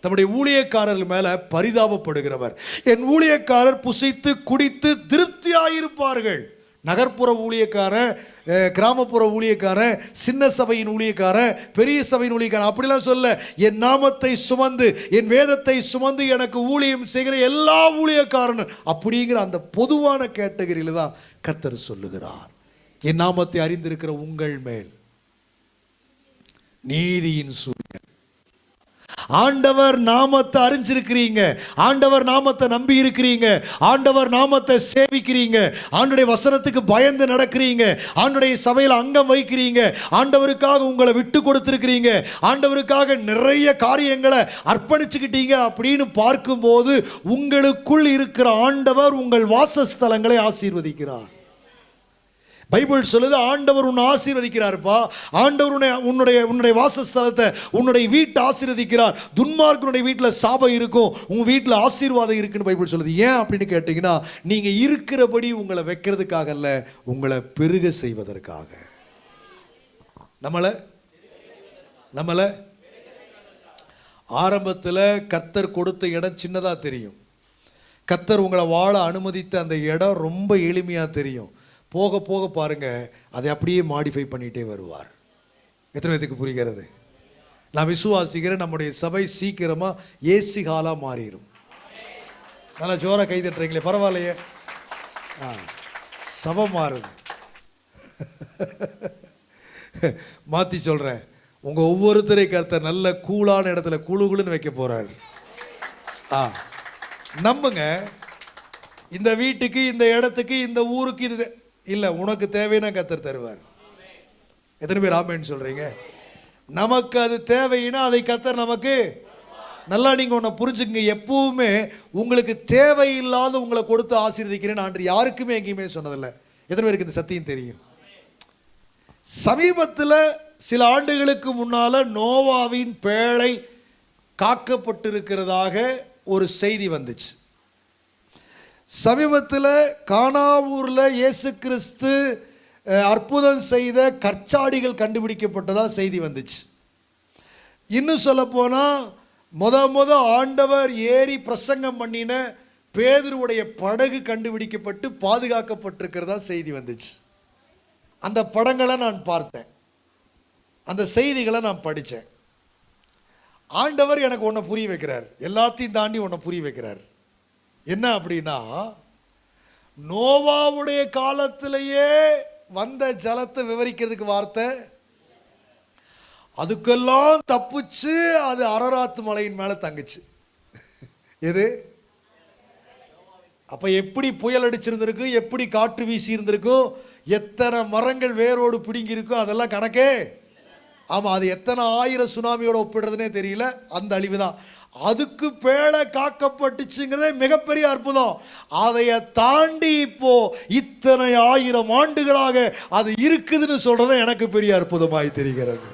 தம்முடைய ஊழியக்காரர்கள் மேலே பரிதாபப்படுகிறவர். என் ஊழியக்காரர் புசித்து குடித்து திருப்தியாயிருப்பார்கள். நகர்ப்புற ஊழியக்காரன் கிராமப்புற ஊழியக்காரன் சின்ன சபையின் ஊழியக்காரன் பெரிய சபையின் ஊழியக்காரன் அப்படிலாம் சொல்ல என் நாமத்தை சுமந்து என் வேதத்தை சுமந்து எனக்கு ஊழியம் செய்கிற எல்லா ஊழியக்காரனும் அப்படிங்கிற அந்த பொதுவான கேட்டகரியில் தான் கர்த்தர் சொல்லுகிறார். என் நாமத்தை அறிந்திருக்கிற உங்கள் மேல் நீதியின் சூரியன் ஆண்டவர் நாமத்தை அறிஞ்சிருக்கிறீங்க. ஆண்டவர் நாமத்தை நம்பி இருக்கிறீங்க ஆண்டவர் நாமத்தை சேவிக்கிறீங்க. ஆண்டுடைய வசனத்துக்கு பயந்து நடக்கிறீங்க. ஆண்டுடைய சபையில் அங்கம் வைக்கிறீங்க. ஆண்டவருக்காக உங்களை விட்டு கொடுத்துருக்கிறீங்க. ஆண்டவருக்காக நிறைய காரியங்களை அர்ப்பணிச்சுக்கிட்டீங்க அப்படின்னு பார்க்கும்போது உங்களுக்குள் இருக்கிற ஆண்டவர் உங்கள் வாசஸ்தலங்களை ஆசீர்வதிக்கிறார். பைபிள் சொல்லுது ஆண்டவர் உன்னை ஆசீர்வதிக்கிறார்ப்பா. ஆண்டவர் உன்னை உன்னுடைய உன்னுடைய வாசஸ்தலத்தை உன்னுடைய வீட்டை ஆசீர்வதிக்கிறார். துன்மார்க்கனுடைய வீட்டில் சாபம் இருக்கும். உங்கள் வீட்டில் ஆசீர்வாதம் இருக்குன்னு பைபிள் சொல்லுது. ஏன் அப்படின்னு கேட்டிங்கன்னா நீங்கள் இருக்கிறபடி உங்களை வைக்கிறதுக்காக அல்ல உங்களை பெருக செய்வதற்காக. நம்மளை நம்மளை ஆரம்பத்தில் கத்தர் கொடுத்த இடம் சின்னதாக தெரியும். கத்தர் உங்களை வாழ அனுமதித்த அந்த இடம் ரொம்ப எளிமையாக தெரியும். போக போக பாருங்க அதை அப்படியே மாடிஃபை பண்ணிகிட்டே வருவார். எத்தனை பேத்துக்கு புரிகிறது? நான் விசுவாசிக்கிறேன் நம்முடைய சபை சீக்கிரமாக ஏசி ஹாலாக மாறிடும் நல்லா ஜோராக கை தட்டுறீங்களே பரவாயில்லையே. ஆ சபை மாறுது. மாற்றி சொல்கிறேன் உங்கள் ஒவ்வொருத்தரை கருத்த நல்ல கூலான இடத்துல குழு குழுன்னு வைக்க போகிறாரு ஆ நம்புங்க இந்த வீட்டுக்கு இந்த இடத்துக்கு இந்த ஊருக்கு இது இல்லை உனக்கு தேவைன்னா கத்தர் தருவார். எத்தனை பேர் ஆமேன்னு சொல்கிறீங்க நமக்கு அது தேவைன்னா அதை கத்தர் நமக்கு நல்லா நீங்கள் ஒன்றை புரிஞ்சுக்கங்க. எப்பவுமே உங்களுக்கு தேவையில்லாத உங்களை கொடுத்து ஆசீர்வதிக்கிறேன்னு ஆண்டு யாருக்குமே எங்கேயுமே சொன்னதில்லை. எத்தனை பேருக்கு இந்த சத்தியம் தெரியும்? சமீபத்தில் சில ஆண்டுகளுக்கு முன்னால் நோவாவின் பேழை காக்கப்பட்டிருக்கிறதாக ஒரு செய்தி வந்துச்சு. சமீபத்தில் கானாவூரில் இயேசு கிறிஸ்து அற்புதம் செய்த கற்சாடிகள் கண்டுபிடிக்கப்பட்டதாக செய்தி வந்துச்சு. இன்னும் சொல்லப்போனால் முத முத ஆண்டவர் ஏறி பிரசங்கம் பண்ணின பேதருடைய படகு கண்டுபிடிக்கப்பட்டு பாதுகாக்கப்பட்டிருக்கிறதா செய்தி வந்துச்சு. அந்த படங்களை நான் பார்த்தேன். அந்த செய்திகளை நான் படித்தேன் ஆண்டவர் எனக்கு ஒன்றை புரிய வைக்கிறார். எல்லாத்தையும் தாண்டி ஒன்றை புரிய வைக்கிறார். என்ன அப்படின்னா நோவாவுடைய காலத்திலேயே வந்த ஜலத்தை விவரிக்கிறதுக்கு வார்த்தை. அதுக்கெல்லாம் தப்பிச்சு அது அரராத்து மலையின் மேலே தங்குச்சு. எது? அப்போ எப்படி புயல் அடிச்சிருந்திருக்கு எப்படி காற்று வீசி இருந்திருக்கும் எத்தனை மரங்கள் வேரோடு பிடுங்கியிருக்கும் அதெல்லாம் கணக்கே. ஆமாம் அது எத்தனை ஆயிரம் சுனாமியோட ஒப்பிடுறதுனே தெரியல அந்த அழிவு தான். அதுக்கு பேழை காக்கப்பட்டுச்சுங்கிறதே மிகப்பெரிய அற்புதம். அதைய தாண்டி இப்போ இத்தனை ஆயிரம் ஆண்டுகளாக அது இருக்குதுன்னு சொல்றது எனக்கு பெரிய அற்புதமாய் தெரிகிறது.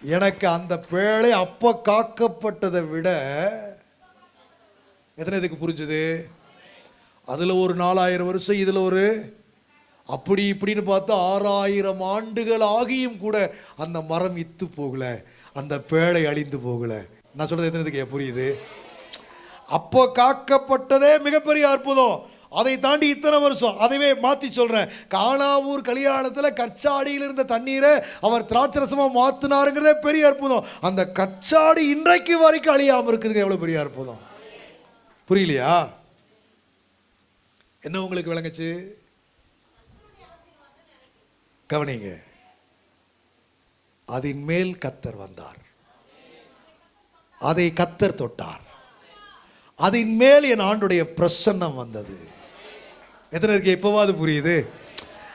எனக்கு அந்த பேழை அப்போ காக்கப்பட்டதை விட எத்தனை இதுக்கு புரிஞ்சுது? அதில் ஒரு நாலாயிரம் வருஷம் இதில் ஒரு அப்படி இப்படின்னு பார்த்தா ஆறாயிரம் ஆண்டுகள் ஆகியும் கூட அந்த மரம் இத்து போகல அந்த பேழை அழிந்து போகல. நான் சொல்றது எத்தனை புரியுது? அப்போ காக்கப்பட்டதே மிகப்பெரிய அற்புதம். அதை தாண்டி இத்தனை வருஷம். அதைவே மாற்றி சொல்கிறேன் காணாவூர் கல்யாணத்தில் கச்சாடியில் இருந்த தண்ணீரை அவர் திராட்சரசமாக மாற்றினாருங்கிறதே பெரிய அற்புதம். அந்த கச்சாடி இன்றைக்கு வரைக்கும் அழியாமல் இருக்குதுங்க எவ்வளோ பெரிய அற்புதம். புரியலையா? என்ன உங்களுக்கு விளங்குச்சு? கவனிங்க. அதன் மேல் கத்தர் வந்தார். அதை கத்தர் தொட்டார். அதன் மேல் என் ஆண்டுடைய பிரசன்னம் வந்தது. எத்தனை இருக்கு? எப்போவாது புரியுது?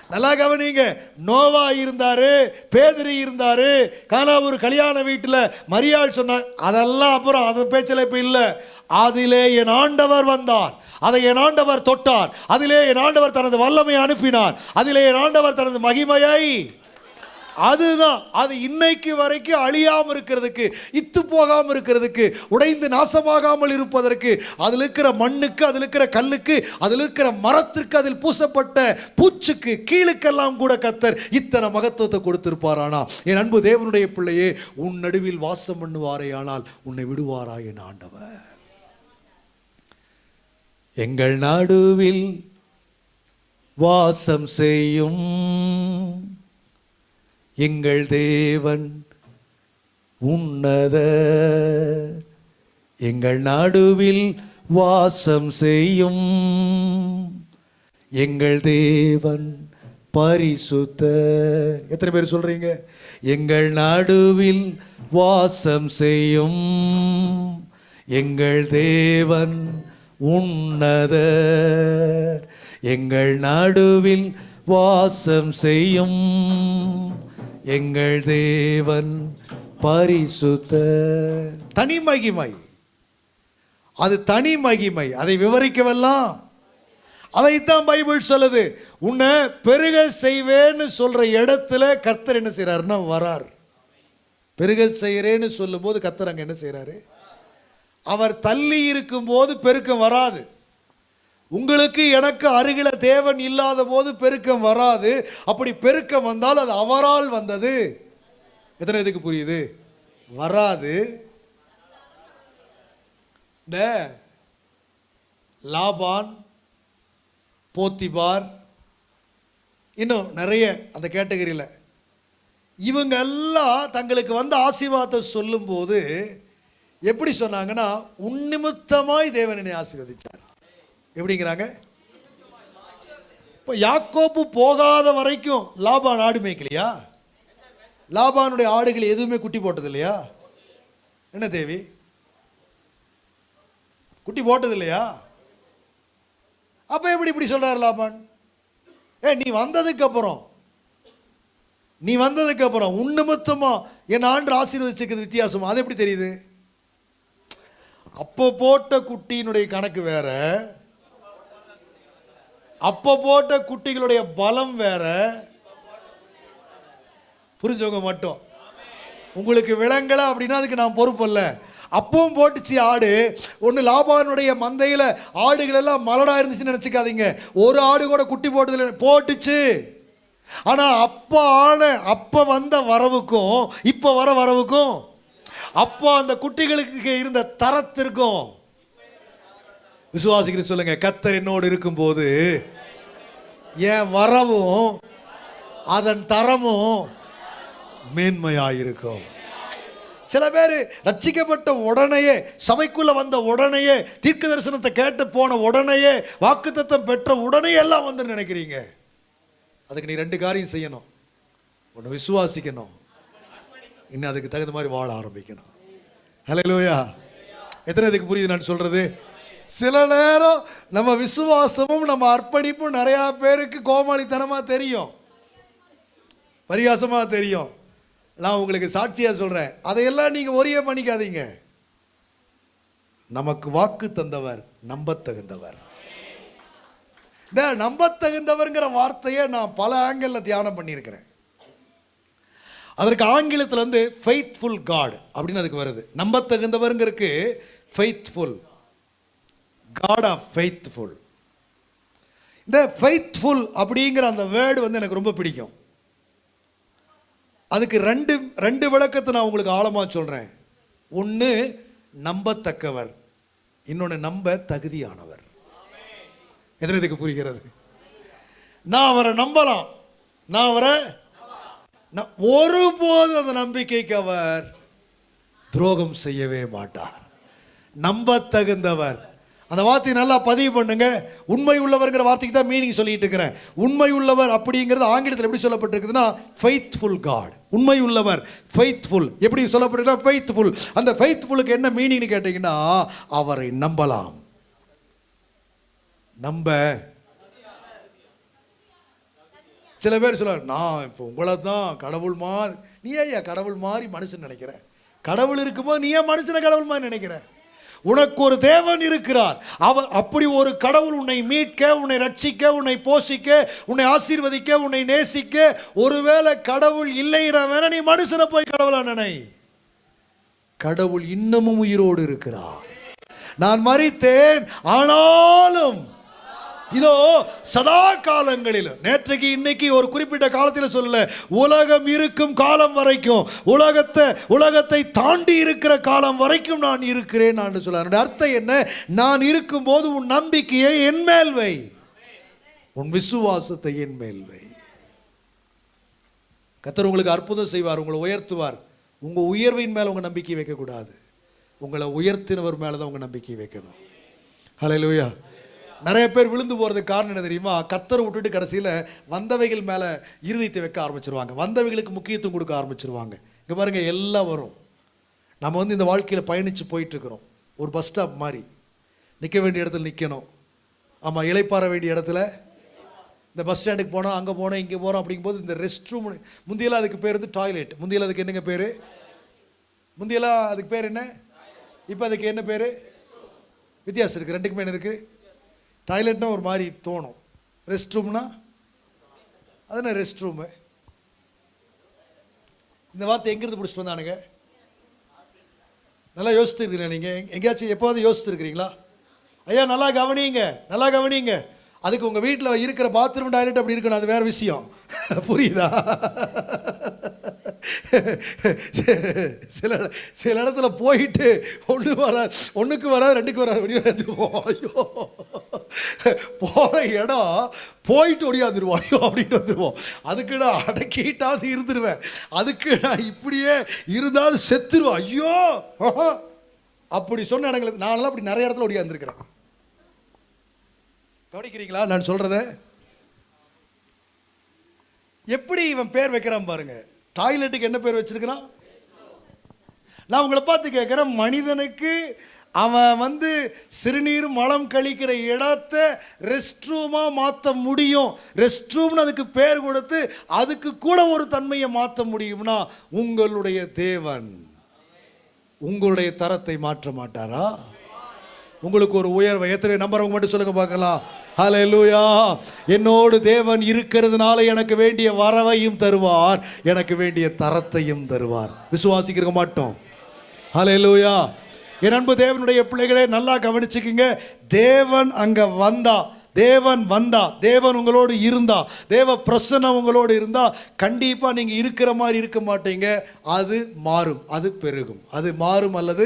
நல்லா கவனிங்க. நோவா இருந்தாரு பேதிரி இருந்தாரு காலாவூர் கல்யாண வீட்டில் மரியாள் சொன்னாங்க அதெல்லாம் அப்புறம் அது பேச்சில் இப்போ இல்லை. அதிலே என் ஆண்டவர் வந்தார். அதை என் ஆண்டவர் தொட்டார். அதிலே என் ஆண்டவர் தனது வல்லமை அனுப்பினார். அதிலே என் ஆண்டவர் தனது மகிமையை அதுதான். அது இன்னைக்கு வரைக்கும் அழியாம இருக்கிறதுக்கு இத்து போகாம இருக்கிறதுக்கு உடைந்து நாசமாகாமல் இருப்பதற்கு அதில் இருக்கிற மண்ணுக்கு அதில் இருக்கிற கல்லுக்கு அதில் இருக்கிற மரத்திற்கு அதில் பூசப்பட்ட பூச்சுக்கு கீழுக்கெல்லாம் கூட கத்தர் இத்தனை மகத்துவத்தை கொடுத்திருப்பாரானா? என் அன்பு தேவனுடைய பிள்ளையே உன் நடுவில் வாசம் பண்ணுவாரே ஆனால் உன்னை விடுவாரா என் ஆண்டவர்? எங்கள் நடுவில் வாசம் செய்யும் எங்கள் தேவன் உன்னத. எங்கள் நடுவில் வாசம் செய்யும். எங்கள் தேவன் பரிசுத்த. எத்தனை பேர் சொல்றீங்க? எங்கள் நடுவில் வாசம் செய்யும். எங்கள் தேவன் உன்னத. எங்கள் நடுவில் வாசம் செய்யும். எங்கள் தேவன் பரிசுத்த. தனி மகிமை. அது தனி மகிமை. அதை விவரிக்கவெல்லாம். அதைத்தான் பைபிள் சொல்லுது. உன்னை பெருக செய்வேன்னு சொல்ற இடத்துல கர்த்தர் என்ன செய்கிறாருன்னா வரார். பெருக செய்கிறேன்னு சொல்லும்போது கர்த்தர் அங்கே என்ன செய்கிறாரு அவர் தள்ளி இருக்கும்போது பெருக்கம் வராது. உங்களுக்கு எனக்கு அருகில தேவன் இல்லாத போது பெருக்கம் வராது. அப்படி பெருக்கம் வந்தால் அது அவரால் வந்தது. எத்தனை இதுக்கு புரியுது? வராது. இந்த லாபான் போத்திபார் இன்னும் நிறைய அந்த கேட்டகரியில். இவங்க எல்லாம் தங்களுக்கு வந்த ஆசீர்வாதத்தை சொல்லும்போது எப்படி சொன்னாங்கன்னா உன்னிமித்தமாய் தேவன் என்னை ஆசீர்வதிச்சார். எப்படிங்கிறாங்க? இப்போ யாக்கோப்பு போகாத வரைக்கும் லாபான் ஆடு மேய்க்கலையா? லாபானுடைய ஆடுகள் எதுவுமே குட்டி போட்டது இல்லையா என்ன தேவி? குட்டி போட்டது இல்லையா அப்போ எப்படி இப்படி சொல்கிறார் லாபான்? ஏ நீ வந்ததுக்கப்புறம் நீ வந்ததுக்கப்புறம் உன் நிமித்தமா என் ஆண்டு ஆசீர்வதிச்சிருக்கிறது வித்தியாசம்? அது எப்படி தெரியுது? அப்போ போட்ட குட்டியினுடைய கணக்கு வேற. அப்போ போட்ட குட்டிகளுடைய பலம் வேற. புரிஞ்சவங்க மட்டும். உங்களுக்கு விளங்கலை அப்படின்னா அதுக்கு நான் பொறுப்பு இல்லை. அப்பவும் போட்டுச்சு ஆடு. ஒன்று லாபானுடைய மந்தையில் ஆடுகள் எல்லாம் மலடா இருந்துச்சுன்னு நினச்சிக்காதீங்க. ஒரு ஆடு கூட குட்டி போட்டதில்லை. போட்டுச்சு. ஆனால் அப்போ ஆன அப்போ வந்த வரவுக்கும் இப்போ வர வரவுக்கும் அப்போ அந்த குட்டிகளுக்கு இருந்த தரத்திற்கும் விசுவாசிக்கிற சொல்லுங்க கத்தர் என்னோடு இருக்கும்போது என் வரவும் அதன் தரமும் மேன்மையாயிருக்கும். சில பேர் ரட்சிக்கப்பட்ட உடனேயே சபைக்குள்ள வந்த உடனேயே தீர்க்க தரிசனத்தை கேட்டு போன உடனேயே வாக்குத்தத்தம் பெற்ற உடனே எல்லாம் வந்து நினைக்கிறீங்க. அதுக்கு நீ ரெண்டு காரியம் செய்யணும். ஒன்று விசுவாசிக்கணும். இன்னும் அதுக்கு தகுந்த மாதிரி வாழ ஆரம்பிக்கணும். ஹலோ லோயா எத்தனை இதுக்கு புரியுது நான் சொல்றது? சில நேரம் நம்ம விசுவாசமும் நம்ம அர்ப்பணிப்பும் நிறையா பேருக்கு கோமாளித்தனமாக தெரியும். பரிகாசமாக தெரியும். நான் உங்களுக்கு சாட்சியாக சொல்கிறேன் அதையெல்லாம் நீங்கள் ஒரே பண்ணிக்காதீங்க. நமக்கு வாக்கு தந்தவர் நம்பத்தகுந்தவர். இந்த நம்பத்தகுந்தவர்ங்கிற வார்த்தையை நான் பல ஆங்கிளில் தியானம் பண்ணியிருக்கிறேன். அதற்கு ஆங்கிலத்தில் வந்து ஃபெய்த்ஃபுல் காட் அப்படின்னு அதுக்கு வருது. நம்பத்தகுந்தவருங்கிறதுக்கு ஃபெய்த்ஃபுல் காட் ஆஃப் ஃபெய்த்ஃபுல் இந்த ஃபெய்த்ஃபுல் அப்படிங்கிற அந்த வேர்டு வந்து எனக்கு ரொம்ப பிடிக்கும். அதுக்கு ரெண்டு ரெண்டு விளக்கத்தை நான் உங்களுக்கு ஆழமாக சொல்கிறேன் ஒன்று நம்பத்தக்கவர். இன்னொன்று நம்ப தகுதியானவர். எத்தனை இதுக்கு புரிகிறது? நான் அவரை நம்பலாம். நான் அவரை ஒருபோது அந்த நம்பிக்கைக்கு அவர் துரோகம் செய்யவே மாட்டார். நம்பத்தகுந்தவர். அந்த வார்த்தையை நல்லா பதிவு பண்ணுங்க. உண்மை உள்ளவர்ங்கிற வார்த்தைக்கு தான் மீனிங் சொல்லிட்டு இருக்கிறேன். உண்மை உள்ளவர் அப்படிங்கிறது ஆங்கிலத்தில் எப்படி சொல்லப்பட்டிருக்குதுன்னா ஃபெய்த்ஃபுல் காட் உண்மை உள்ளவர் ஃபெய்த்ஃபுல் எப்படி சொல்லப்பட்டிருக்குன்னா ஃபெய்த்ஃபுல் அந்த ஃபெய்த்ஃபுல்லுக்கு என்ன மீனிங்னு கேட்டிங்கன்னா அவரை நம்பலாம். நம்ப. சில பேர் சொல்லுவார் நான் இப்போ உங்களை தான் கடவுள் மாதிரி நீ ஏன் கடவுள் மாதிரி மனுஷன் நினைக்கிறேன் கடவுள் இருக்கும்போது நீ ஏன் மனுஷனை கடவுள் மாதிரி நினைக்கிறேன் உனக்கு ஒரு தேவன் இருக்கிறார். அவர் அப்படி ஒரு கடவுள் உன்னை மீட்க உன்னை ரட்சிக்க உன்னை போஷிக்க உன்னை ஆசீர்வதிக்க உன்னை நேசிக்க ஒருவேளை கடவுள் இல்லைனா வேணா நீ மனுஷனை போய் கடவுளா நினை. கடவுள் இன்னமும் உயிரோடு இருக்கிறார். நான் மறித்தேன் ஆனாலும் இதோ சதா காலங்களில் நேற்றைக்கு இன்னைக்கு ஒரு குறிப்பிட்ட காலத்தில் சொல்ல உலகம் இருக்கும் காலம் வரைக்கும் உலகத்தை உலகத்தை தாண்டி இருக்கிற காலம் வரைக்கும் நான் இருக்கிறேன் நான் சொல்ல. அர்த்தம் என்ன? நான் இருக்கும்போது உன் நம்பிக்கையை என் மேல் வை. உன் விசுவாசத்தை என் மேல் வை. கத்தர் உங்களுக்கு அற்புதம் செய்வார் உங்களை உயர்த்துவார். உங்கள் உயர்வின் மேலே உங்கள் நம்பிக்கை வைக்கக்கூடாது. உங்களை உயர்த்தினவர் மேலே தான் உங்கள் நம்பிக்கை வைக்கணும். ஹalleluya. நிறைய பேர் விழுந்து போகிறதுக்கு காரணம் என்ன தெரியுமா? கத்தரை விட்டுட்டு கடைசியில் வந்தவைகள் மேலே இருதயத்தை வைக்க ஆரம்பிச்சிருவாங்க. வந்தவைகளுக்கு முக்கியத்துவம் கொடுக்க ஆரம்பிச்சிருவாங்க. இங்கே பாருங்கள் எல்லாம் வரும். நம்ம வந்து இந்த வாழ்க்கையில் பயணித்து போயிட்டுருக்குறோம். ஒரு பஸ் ஸ்டாப் மாதிரி. நிற்க வேண்டிய இடத்துல நிற்கணும் ஆமாம் இளைப்பாற வேண்டிய இடத்துல. இந்த பஸ் ஸ்டாண்டுக்கு போனோம் அங்கே போனோம் இங்கே போகிறோம் அப்படிங்கும்போது இந்த ரெஸ்ட் ரூம் முந்தியெல்லாம் அதுக்கு பேர் வந்து டாய்லெட் முந்தியெல்லாம் அதுக்கு என்னங்க பேர்? முந்தியெல்லாம் அதுக்கு பேர் என்ன? இப்போ அதுக்கு என்ன பேர்? வித்தியாசம் இருக்குது ரெண்டுக்குமே என்ன இருக்குது டாய்லெட்னா ஒரு மாதிரி தோணும். ரெஸ்ட் ரூம்னா அது என்ன ரெஸ்ட் ரூமு இந்த வார்த்தை எங்கேருந்து பிடிச்சிட்டு வந்தானுங்க? நல்லா யோசித்துருக்கீங்களா நீங்கள் எங்கேயாச்சும் எப்போவாவது யோசித்துருக்கிறீங்களா ஐயா நல்லா கவனிங்க நல்லா கவனிங்க. அதுக்கு உங்கள் வீட்டில் இருக்கிற பாத்ரூம் டாய்லெட் அப்படி இருக்கணும் அது வேறு விஷயம். புரியுதா? சில சில இடத்துல போயிட்டு ஒன்று வர ஒன்றுக்கு வர ரெண்டுக்கு வர ஒடியாந்துருவோம் ஐயோ. போகிற இடம் போயிட்டு ஒடியாந்துருவோம். ஐயோ அப்படின்ட்டு வந்துடுவோம் அதுக்கு நான் அடக்கிட்டாவது இருந்துருவேன். அதுக்கு நான் இப்படியே இருந்தாலும் செத்துருவோம் ஐயோ. அப்படி சொன்ன இடங்களுக்கு நான்லாம் அப்படி நிறைய இடத்துல ஒடியாந்துருக்கிறேன். கவனிக்கிறீங்களா நான் சொல்கிறத எப்படி இவன் பேர் வைக்கிறான் பாருங்க. டாய்லெட்டுக்கு என்ன பேர் வச்சிருக்கிறான்? நான் உங்களை பார்த்து கேட்குறேன் மனிதனுக்கு அவன் வந்து சிறுநீர் மலம் கழிக்கிற இடத்த ரெஸ்ட் ரூமாக மாற்ற முடியும். ரெஸ்ட் ரூம்னு அதுக்கு பேர் கொடுத்து அதுக்கு கூட ஒரு தன்மையை மாற்ற முடியும்னா உங்களுடைய தேவன் உங்களுடைய தரத்தை மாற்ற மாட்டாரா? உங்களுக்கு ஒரு உயர்வை. எத்தனை நம்புறவங்க மட்டும் சொல்லுங்க பார்க்கலாம். ஹalleluya என்னோடு தேவன் இருக்கிறதுனால எனக்கு வேண்டிய வரவையும் தருவார். எனக்கு வேண்டிய தரத்தையும் தருவார். விசுவாசிக்கிறக்க மாட்டோம். ஹalleluya என் அன்பு தேவனுடைய பிள்ளைகளே நல்லா கவனிச்சுக்குங்க. தேவன் அங்கே வந்தா தேவன் வந்தா தேவன் உங்களோடு இருந்தா தேவ பிரசன்னம் உங்களோடு இருந்தா கண்டிப்பாக நீங்கள் இருக்கிற மாதிரி இருக்க மாட்டீங்க. அது மாறும் அது பெருகும். அது மாறும் அல்லது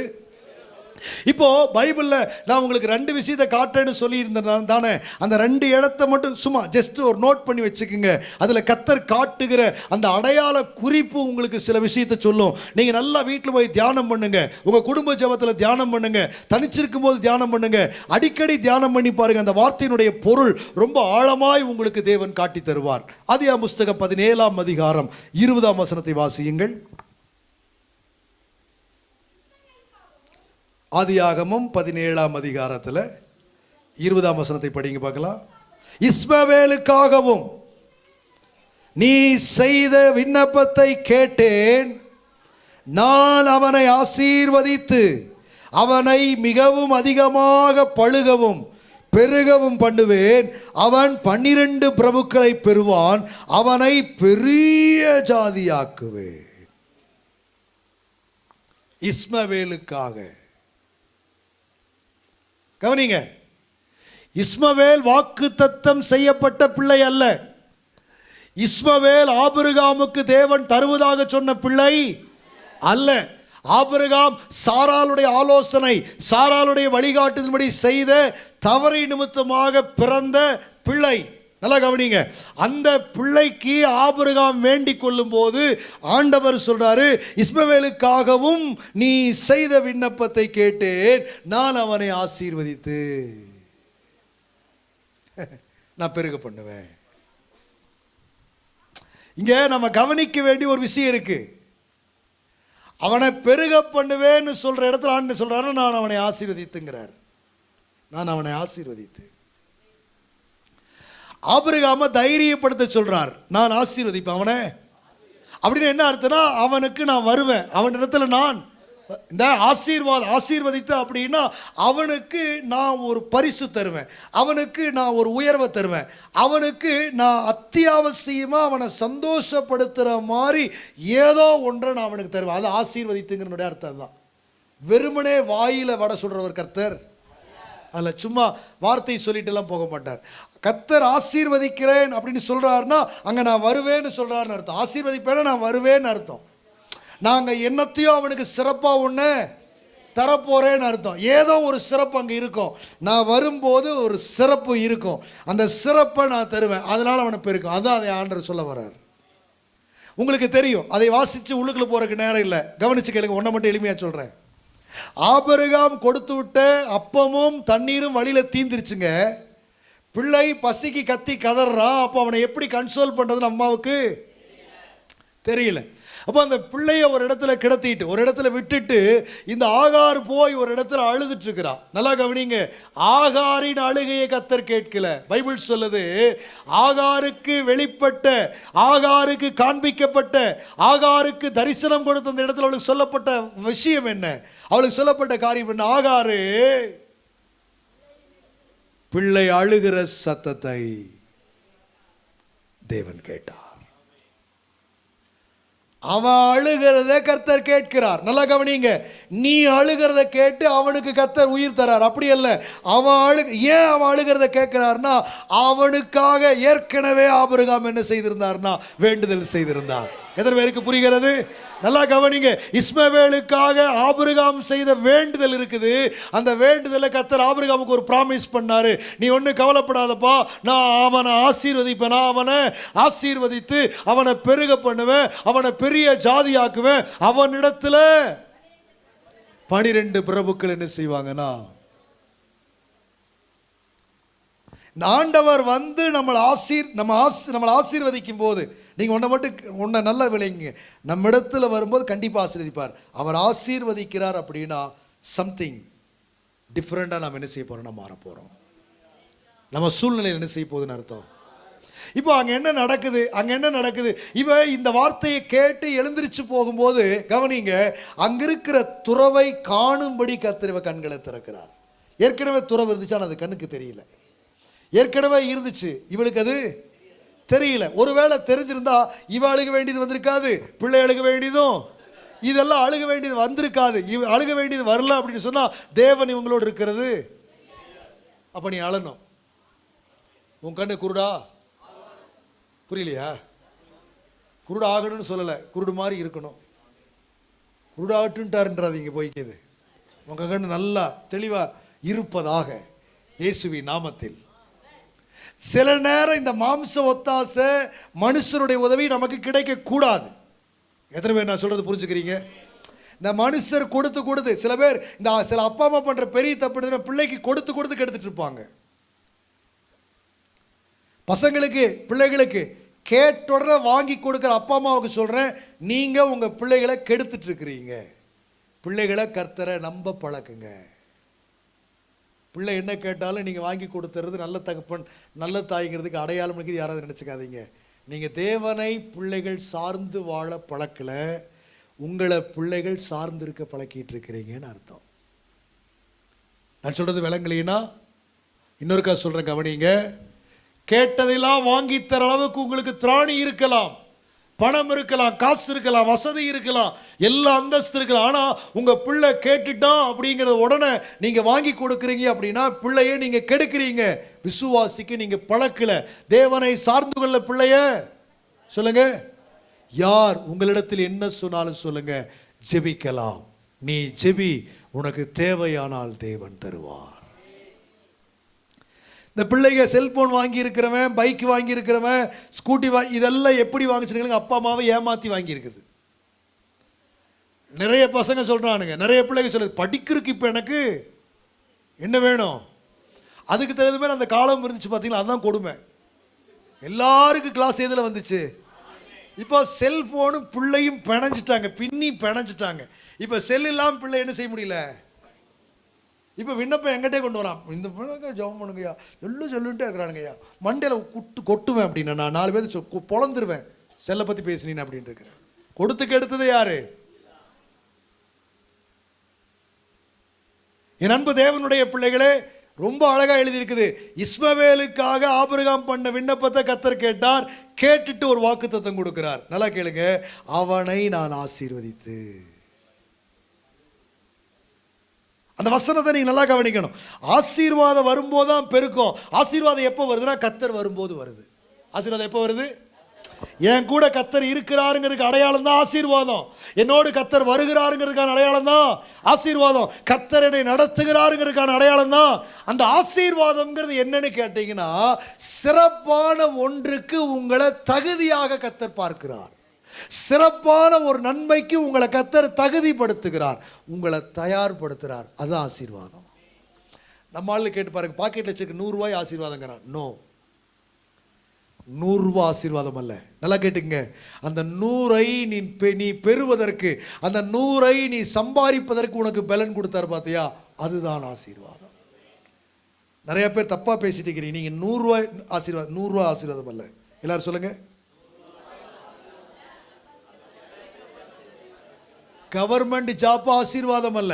இப்போ பைபிளில் நான் உங்களுக்கு ரெண்டு விஷயத்தை காட்டுறேன்னு சொல்லியிருந்தேன் தானே அந்த ரெண்டு இடத்த மட்டும் சும்மா ஜஸ்ட் ஒரு நோட் பண்ணி வச்சுக்கோங்க. அதில் கத்தர் காட்டுகிற அந்த அடையாள குறிப்பு உங்களுக்கு சில விஷயத்தை சொல்லும். நீங்கள் நல்லா வீட்டில் போய் தியானம் பண்ணுங்க. உங்கள் குடும்ப ஜெபத்தில் தியானம் பண்ணுங்க. தனிச்சிருக்கும் போது தியானம் பண்ணுங்க. அடிக்கடி தியானம் பண்ணி பாருங்க. அந்த வார்த்தையினுடைய பொருள் ரொம்ப ஆழமாய் உங்களுக்கு தேவன் காட்டி தருவார் அதியா புஸ்தகம் பதினேழாம் அதிகாரம் இருபதாம் வசனத்தை வாசியுங்கள். ஆதியாகமும் பதினேழாம் அதிகாரத்தில் இருபதாம் வசனத்தை படிங்க பார்க்கலாம். இஸ்மவேலுக்காகவும் நீ செய்த விண்ணப்பத்தை கேட்டேன். நான் அவனை ஆசீர்வதித்து அவனை மிகவும் அதிகமாக பழுகவும் பெருகவும் பண்ணுவேன். அவன் பன்னிரண்டு பிரபுக்களை பெறுவான். அவனை பெரிய ஜாதியாக்குவேன். இஸ்மவேலுக்காக. கவனிங்க. இஸ்மவேல் வாக்கு தத்தம் செய்யப்பட்ட பிள்ளை அல்ல. இஸ்மவேல் ஆபிரகாமுக்கு தேவன் தருவதாக சொன்ன பிள்ளை அல்ல. ஆபிரகாம் சாராளுடைய ஆலோசனை சாராளுடைய வழிகாட்டுதல்படி செய்த தவறை நிமித்தமாக பிறந்த பிள்ளை. நல்லா கவனிங்க. அந்த பிள்ளைக்கு ஆபிரகாம் வேண்டிக் கொள்ளும் போது ஆண்டவர் சொல்றாரு இஸ்மவேலுக்காகவும் நீ செய்த விண்ணப்பத்தை கேட்டேன் நான் அவனை ஆசீர்வதித்து. நான் பெருக பண்ணுவேன். இங்க நம்ம கவனிக்க வேண்டிய ஒரு விஷயம் இருக்கு. அவனை பெருக பண்ணுவேன்னு சொல்ற இடத்துல ஆண்டு சொல்றாரு நான் அவனை ஆசீர்வதித்துங்கிறார். நான் அவனை ஆசீர்வதித்து. ஆபிரகாம தைரியப்படுத்த சொல்றார். நான் ஆசீர்வதிப்பேன் அவனை. அப்படின்னு என்ன அர்த்தம்னா அவனுக்கு நான் வருவேன். அவன் இடத்துல நான் இந்த ஆசீர்வாதம் ஆசீர்வதித்து அப்படின்னா அவனுக்கு நான் ஒரு பரிசு தருவேன். அவனுக்கு நான் ஒரு உயர்வை தருவேன். அவனுக்கு நான் அத்தியாவசியமாக அவனை சந்தோஷப்படுத்துகிற மாதிரி ஏதோ ஒன்றை நான் அவனுக்கு தருவேன். அது ஆசீர்வதித்துங்கிறனுடைய அர்த்தம் தான் வெறுமனே வாயில வட சொல்கிறவர் கர்த்தர். அதில் சும்மா வார்த்தை சொல்லிட்டுலாம் போக மாட்டார். கத்தர் ஆசீர்வதிக்கிறேன் அப்படின்னு சொல்கிறாருன்னா அங்கே நான் வருவேன்னு சொல்கிறாருன்னு அர்த்தம். ஆசீர்வதிப்பேன்னா நான் வருவேன்னு அர்த்தம். நாங்கள் என்னத்தையும் அவனுக்கு சிறப்பாக ஒன்று தரப்போகிறேன்னு அர்த்தம். ஏதோ ஒரு சிறப்பு அங்கே இருக்கும். நான் வரும்போது ஒரு சிறப்பு இருக்கும். அந்த சிறப்பை நான் தருவேன். அதனால் அவனை பெருக்கும். அதான் அதை ஆண்டர் சொல்ல வர்றார். உங்களுக்கு தெரியும். அதை வாசித்து உள்ளுக்குள்ள போகிறக்கு நேரம் இல்லை. கவனிச்சு கேளுங்க. ஒன்றை மட்டும் எளிமையாக சொல்கிறேன் ஆபருகாம் கொடுத்து விட்ட அப்பமும் தண்ணீரும் வழியில் தீந்துருச்சுங்க. பிள்ளை பசிக்கு கத்தி கதறான் அப்போ அவனை எப்படி கன்சோல் பண்ணுறதுன்னு அம்மாவுக்கு தெரியல. அப்போ அந்த பிள்ளைய ஒரு இடத்துல கிடத்திட்டு ஒரு இடத்துல விட்டுட்டு இந்த ஆகார் போய் ஒரு இடத்துல அழுதுட்டு இருக்கிறான் நல்லா கவனிங்க. ஆகாரின் அழுகையை கத்தர் கேட்கல. பைபிள் சொல்லுது ஆகாருக்கு வெளிப்பட்ட ஆகாருக்கு காண்பிக்கப்பட்ட ஆகாருக்கு தரிசனம் கொடுத்த அந்த இடத்துல அவளுக்கு சொல்லப்பட்ட விஷயம் என்ன? அவளுக்கு சொல்லப்பட்ட காரியம் என்ன? ஆகாரு பிள்ளை அழுகிற சத்தத்தை தேவன் கேட்டார். அவன் அழுகிறத கர்த்தர் கேட்கிறார். நல்லா கவனிங்க. நீ அழுகிறத கேட்டு அவனுக்கு கர்த்தர் உயிர் தரார். அப்படி அல்ல. அவன் அழு ஏன் அவன் அழுகிறத கேட்கிறார்னா அவனுக்காக ஏற்கனவே ஆபிரகாம் என்ன செய்திருந்தார்னா வேண்டுதல் செய்திருந்தார். எத்தனை பேருக்கு புரிகிறது? நல்லா கவனிங்க. இஸ்மவேலுக்காக ஆபிரகாம் செய்த வேண்டுதல் இருக்குது. அந்த வேண்டுதலை கத்தர் ஆபிரகாமுக்கு ஒரு ப்ராமிஸ் பண்ணாரு. நீ ஒன்றும் கவலைப்படாதப்பா. நான் அவனை ஆசீர்வதிப்பேன். நான் அவனை ஆசீர்வதித்து அவனை பெருக பண்ணுவேன். அவனை பெரிய ஜாதியாக்குவேன். அவனிடத்துல பனிரெண்டு பிரபுக்கள் என்ன செய்வாங்கன்னா ஆண்டவர் வந்து நம்மளை ஆசீர் நம்ம ஆசி நம்மளை ஆசீர்வதிக்கும் போது நீங்கள் ஒன்றை மட்டும் ஒன்றை நல்லா விளைங்க நம்ம இடத்துல வரும்போது கண்டிப்பாக ஆசீர்வதிப்பார். அவர் ஆசீர்வதிக்கிறார் அப்படின்னா சம்திங் டிஃப்ரெண்ட்டாக நம்ம என்ன செய்ய போகிறோம் மாற போகிறோம் நம்ம சூழ்நிலையில் என்ன செய்ய போகுதுன்னு அர்த்தம்? இப்போ அங்கே என்ன நடக்குது? அங்கே என்ன நடக்குது? இவ இந்த வார்த்தையை கேட்டு எழுந்திரிச்சு போகும்போது கவனிங்க அங்கே இருக்கிற துறவை காணும்படி கத்திரவ கண்களை திறக்கிறார். ஏற்கனவே துறவு இருந்துச்சு ஆனால் அது கண்ணுக்கு தெரியல. ஏற்கனவே இருந்துச்சு. இவளுக்கு அது தெரியல. ஒருவேளை தெரிஞ்சிருந்தா இவ அழுக வேண்டியது வந்திருக்காது பிள்ளை அழுக வேண்டியதும். இதெல்லாம் அழுக வேண்டியது வந்திருக்காது. இவ அழுக வேண்டியது வரல அப்படின்னு சொன்னா தேவன் இவங்களோடு இருக்கிறது. அப்ப நீ அழணும். உன் கண்ணு குருடா? புரியலையா? குருடு ஆகணும்னு சொல்லலை. குருடு மாதிரி இருக்கணும். குருடாகட்டுன்ட்டாருன்றாதீங்க போய்க்குது. உங்கள் கண்ணு நல்லா தெளிவாக இருப்பதாக இயேசுவி நாமத்தில். சில நேரம் இந்த மாம்ச ஒத்தாசை மனுஷருடைய உதவி நமக்கு கிடைக்கக்கூடாது. எத்தனை பேர் நான் சொல்கிறது புரிஞ்சுக்கிறீங்க? இந்த மனுஷர் கொடுத்து கொடுத்து சில பேர் இந்த சில அப்பா அம்மா பண்ணுற பெரிய தப்பு பிள்ளைக்கு கொடுத்து கொடுத்து கெடுத்துட்டு இருப்பாங்க. பசங்களுக்கு பிள்ளைகளுக்கு கேட்டுடற வாங்கி கொடுக்குற அப்பா அம்மாவுக்கு சொல்கிறேன் நீங்கள் உங்கள் பிள்ளைகளை கெடுத்துட்டு இருக்கிறீங்க. பிள்ளைகளை கர்த்தரை நம்ப பழக்குங்க. பிள்ளை என்ன கேட்டாலும் நீங்கள் வாங்கி கொடுத்துறது நல்ல தகப்பன் நல்ல தாய்ங்கிறதுக்கு அடையாளம் இருக்குது யாராவது நினச்சிக்காதீங்க. நீங்கள் தேவனை பிள்ளைகள் சார்ந்து வாழ பழக்கல உங்களை பிள்ளைகள் சார்ந்து இருக்க பழக்கிட்டு இருக்கிறீங்கன்னு அர்த்தம். நான் சொல்கிறது விளங்கலைன்னா இன்னொருக்கா சொல்கிறேன் கவனிங்க. கேட்டதெல்லாம் வாங்கி தர அளவுக்கு உங்களுக்கு திராணி இருக்கலாம். பணம் இருக்கலாம் காசு இருக்கலாம் வசதி இருக்கலாம் எல்லா அந்தஸ்து இருக்கலாம். ஆனால் உங்கள் பிள்ளை கேட்டுட்டான் அப்படிங்கிறத உடனே நீங்கள் வாங்கி கொடுக்குறீங்க அப்படின்னா பிள்ளையை நீங்கள் கெடுக்கிறீங்க. விசுவாசிக்கு நீங்கள் பழக்கல. தேவனை சார்ந்து கொள்ள பிள்ளைய சொல்லுங்க. யார் உங்களிடத்தில் என்ன சொன்னாலும் சொல்லுங்க. ஜெபிக்கலாம். நீ ஜெபி உனக்கு தேவையானால் தேவன் தருவார். இந்த பிள்ளைங்க செல்போன் வாங்கியிருக்கிறவன் பைக் வாங்கியிருக்கிறவன் ஸ்கூட்டி வாங்கி இதெல்லாம் எப்படி வாங்கிச்சிருக்கீங்க அப்பா அம்மாவை ஏமாற்றி வாங்கியிருக்குது. நிறைய பசங்க சொல்கிறானுங்க நிறைய பிள்ளைங்க சொல்லுது படிக்கிறதுக்கு இப்போ எனக்கு என்ன வேணும்? அதுக்கு தகுந்த மாதிரி அந்த காலம் இருந்துச்சு பார்த்தீங்களா அதுதான் கொடுமை. எல்லாருக்கும் கிளாஸ் எதில் வந்துச்சு? இப்போ செல்ஃபோனும் பிள்ளையும் பிணைஞ்சிட்டாங்க பின்னி பிணைஞ்சிட்டாங்க. இப்போ செல் இல்லாமல் பிள்ளை என்ன செய்ய முடியல? இப்போ விண்ணப்பம் எங்கிட்டே கொண்டு வரான். இந்த பிள்ளைங்க ஜெபம் பண்ணுங்கய்யா. எல்லாம் சொல்லிட்டே இருக்கிறானுங்கய்யா. மண்டையில் குட்டு கொட்டுவேன் அப்படின்னு. நான் நாலு பேர் சொ- பொழந்துருவேன். செல்லை பற்றி பேசினீன் அப்படின்னு இருக்கிறேன். கொடுத்து கெடுத்தது யாரு? என் அன்பு தேவனுடைய பிள்ளைகளே ரொம்ப அழகாக எழுதியிருக்குது. இஸ்மவேலுக்காக ஆபிரகாம் பண்ண விண்ணப்பத்தை கத்தர் கேட்டார். கேட்டுட்டு ஒரு வாக்குத்தத்தம் கொடுக்கிறார். நல்லா கேளுங்க. அவனை நான் ஆசீர்வதித்து. அந்த வசனத்தை நீங்கள் நல்லா கவனிக்கணும். ஆசீர்வாதம் வரும்போது தான் பெருக்கும். ஆசீர்வாதம் எப்போ வருதுன்னா கத்தர் வரும்போது வருது. ஆசீர்வாதம் எப்போ வருது? என் கூட கத்தர் இருக்கிறாருங்கிறதுக்கு அடையாளம் தான் ஆசீர்வாதம். என்னோடு கத்தர் வருகிறாருங்கிறதுக்கான அடையாளம் தான் ஆசீர்வாதம். கத்தர் என்னை நடத்துகிறாருங்கிறதுக்கான அடையாளம் தான் அந்த ஆசீர்வாதம்ங்கிறது என்னன்னு கேட்டீங்கன்னா சிறப்பான ஒன்றுக்கு உங்களை தகுதியாக கத்தர் பார்க்கிறார். சிறப்பான ஒரு நன்மைக்கு உங்களை கத்தர் தகுதிப்படுத்துகிறார். உங்களை தயார்படுத்துகிறார். அதுதான் ஆசீர்வாதம். நம்ம ஆளு கேட்டு பாருங்க பாக்கெட்டில் வச்சிருக்க நூறுரூவாய் ஆசீர்வாதங்கிறான். நோ நூறுரூவா ஆசீர்வாதம் அல்ல. நல்லா கேட்டுங்க அந்த நூறை நீ பெ- நீ பெறுவதற்கு அந்த நூறை நீ சம்பாதிப்பதற்கு உனக்கு பலன் கொடுத்தாரு பார்த்தியா அதுதான் ஆசீர்வாதம். நிறைய பேர் தப்பாக பேசிட்டு இருக்கிறீங்க. நீங்கள் நூறுரூவாய் ஆசீர்வாதம் நூறுரூவா ஆசீர்வாதம் அல்ல. எல்லாரும் சொல்லுங்கள் கவர்மெண்ட் ஜாப் ஆசீர்வாதம் அல்ல.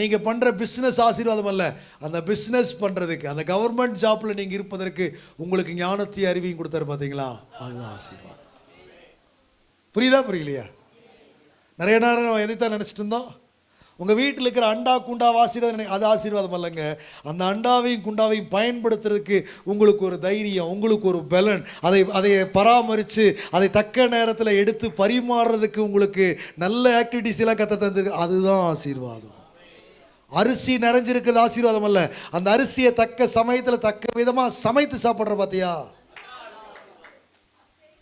நீங்கள் பண்ணுற பிஸ்னஸ் ஆசீர்வாதம் அல்ல. அந்த பிஸ்னஸ் பண்ணுறதுக்கு அந்த கவர்மெண்ட் ஜாப்பில் நீங்கள் இருப்பதற்கு உங்களுக்கு ஞானத்தையும் அறிவியும் கொடுத்தாரு பார்த்தீங்களா அதுதான் ஆசீர்வாதம். புரியுதா புரியலையா? நிறைய நேரம் எதைத்தான் நினச்சிட்டு இருந்தோம்? உங்கள் வீட்டில் இருக்கிற அண்டா குண்டா ஆசீர்வாதம் நினை- அது ஆசீர்வாதம் அல்லங்க அந்த அண்டாவையும் குண்டாவையும் பயன்படுத்துறதுக்கு உங்களுக்கு ஒரு தைரியம் உங்களுக்கு ஒரு பலன். அதை அதை பராமரித்து அதை தக்க நேரத்தில் எடுத்து பரிமாறுறதுக்கு உங்களுக்கு நல்ல ஆக்டிவிட்டிஸ் எல்லாம் கற்று தந்துருக்கு. அதுதான் ஆசீர்வாதம். அரிசி நிறைஞ்சிருக்கிறது ஆசீர்வாதம் அல்ல அந்த அரிசியை தக்க சமயத்தில் தக்க விதமாக சமைத்து சாப்பிட்ற பார்த்தியா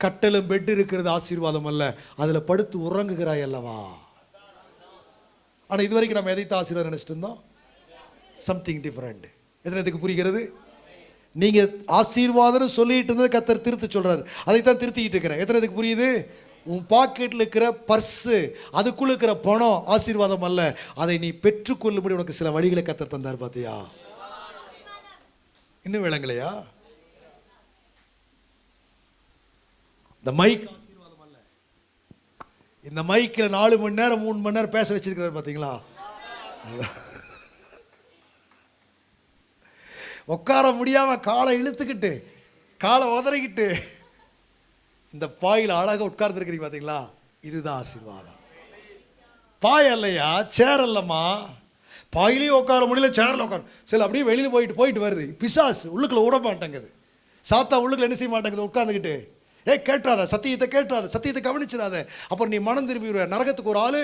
கட்டலும் பெட் இருக்கிறது ஆசீர்வாதம் அல்ல அதில் படுத்து உறங்குகிறாய் அல்லவா? ஆனால் இது வரைக்கும் நம்ம எதைத்தான் ஆசீர்வாதம் நினச்சிட்டு இருந்தோம் சம்திங் டிஃப்ரெண்ட் எத்தனை இதுக்கு புரிகிறது? நீங்கள் ஆசீர்வாதம்னு சொல்லிட்டு இருந்தது கத்தர் திருத்து சொல்கிறாரு அதைத்தான் திருத்திக்கிட்டு இருக்கிறேன். எத்தனை இதுக்கு புரியுது? உன் பாக்கெட்டில் இருக்கிற பர்ஸு அதுக்குள்ளே இருக்கிற பணம் ஆசீர்வாதம் அல்ல. அதை நீ பெற்றுக்கொள்ளும்படி உனக்கு சில வழிகளை கத்தர் தந்தார் பார்த்தியா இன்னும் விளங்கலையா? இந்த மைக் இந்த மைக்கில் நாலு மணி நேரம் மூணு மணி நேரம் பேச வச்சிருக்கிறாரு பார்த்தீங்களா? உட்கார முடியாம காலை இழுத்துக்கிட்டு காலை உதறிக்கிட்டு இந்த பாயில் அழகாக உட்கார்ந்துருக்கிறீங்க பார்த்தீங்களா? இதுதான் ஆசீர்வாதம். பாய் அல்லையா? சேர் அல்லம்மா? பாயிலையும் உட்கார முடியல சேரில் உட்கார. சில அப்படியே வெளியில் போயிட்டு போயிட்டு வருது. பிசாசு உள்ளுக்குள்ள விட மாட்டேங்குது. சாத்தா உள்ளுக்குள்ள என்ன செய்ய மாட்டேங்குது? உட்காந்துக்கிட்டு ஏ கேட்டுறாத சத்தியத்தை கேட்டுறாத சத்தியத்தை கவனிச்சிடாத. அப்புறம் நீ மனம் திரும்பி நரகத்துக்கு ஒரு ஆள்.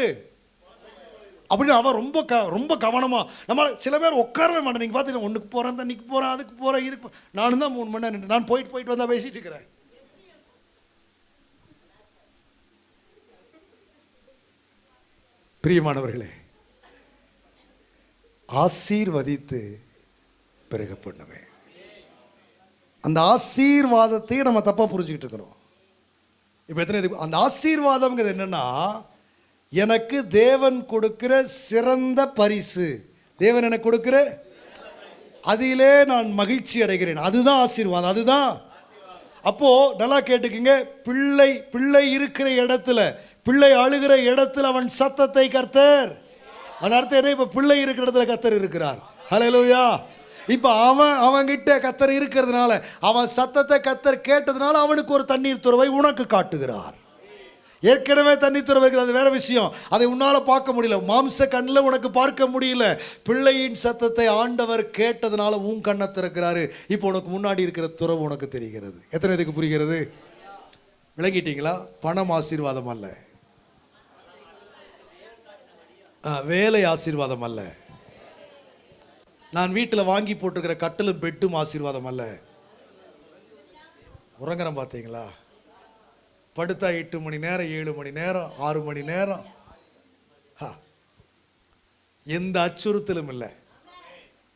அப்படின்னு அவன் ரொம்ப க ரொம்ப கவனமாக நம்மளால் சில பேர் உட்காரவே மாட்டேன் நீங்கள் பார்த்தீங்கன்னா ஒன்றுக்கு போகிறேன் தண்ணிக்கு போகிறேன் அதுக்கு போகிறேன் இதுக்கு நானும் தான் மூணு மணி நேரம் நின்று- நான் போயிட்டு போயிட்டு வந்தால் பேசிட்டு இருக்கிறேன். பிரியமானவர்களே ஆசீர்வதித்து பிறகு பண்ணுவேன் அந்த ஆசீர்வாதத்தையும் நம்ம தப்பாக புரிஞ்சுக்கிட்டு இருக்கிறோம் இப்போ எத்தனை இது அந்த ஆசீர்வாதம்ங்கிறது என்னென்னா எனக்கு தேவன் கொடுக்கிற சிறந்த பரிசு. தேவன் எனக்கு கொடுக்கிற அதிலே நான் மகிழ்ச்சி அடைகிறேன். அதுதான் ஆசீர்வாதம் அதுதான். அப்போது நல்லா கேட்டுக்குங்க பிள்ளை பிள்ளை இருக்கிற இடத்துல பிள்ளை அழுகிற இடத்துல அவன் சத்தத்தை கர்த்தர். அதன் அர்த்தம் என்ன? இப்போ பிள்ளை இருக்கிற இடத்துல கர்த்தர் இருக்கிறார். ஹalleluya இப்போ அவன் அவன்கிட்ட கத்தர் இருக்கிறதுனால அவன் சத்தத்தை கத்தர் கேட்டதுனால அவனுக்கு ஒரு தண்ணீர் துறவை உனக்கு காட்டுகிறார். ஏற்கனவே தண்ணி துறவைகள் அது வேற விஷயம். அதை உன்னால் பார்க்க முடியல. மாம்ச கண்ணில் உனக்கு பார்க்க முடியல. பிள்ளையின் சத்தத்தை ஆண்டவர் கேட்டதுனால உன் கண்ணை திறக்கிறாரு. இப்போ உனக்கு முன்னாடி இருக்கிற துறவு உனக்கு தெரிகிறது. எத்தனை இதுக்கு புரிகிறது? விளங்கிட்டீங்களா? பணம் ஆசீர்வாதம் அல்ல. வேலை ஆசீர்வாதம் அல்ல. நான் வீட்டில் வாங்கி போட்டிருக்கிற கட்டிலும் பெட்டும் ஆசீர்வாதம் அல்ல. உறங்குறேன் பார்த்தீங்களா படுத்தா எட்டு மணி நேரம் ஏழு மணி நேரம் ஆறு மணி நேரம். ஹா. எந்த அச்சுறுத்தலும் இல்லை.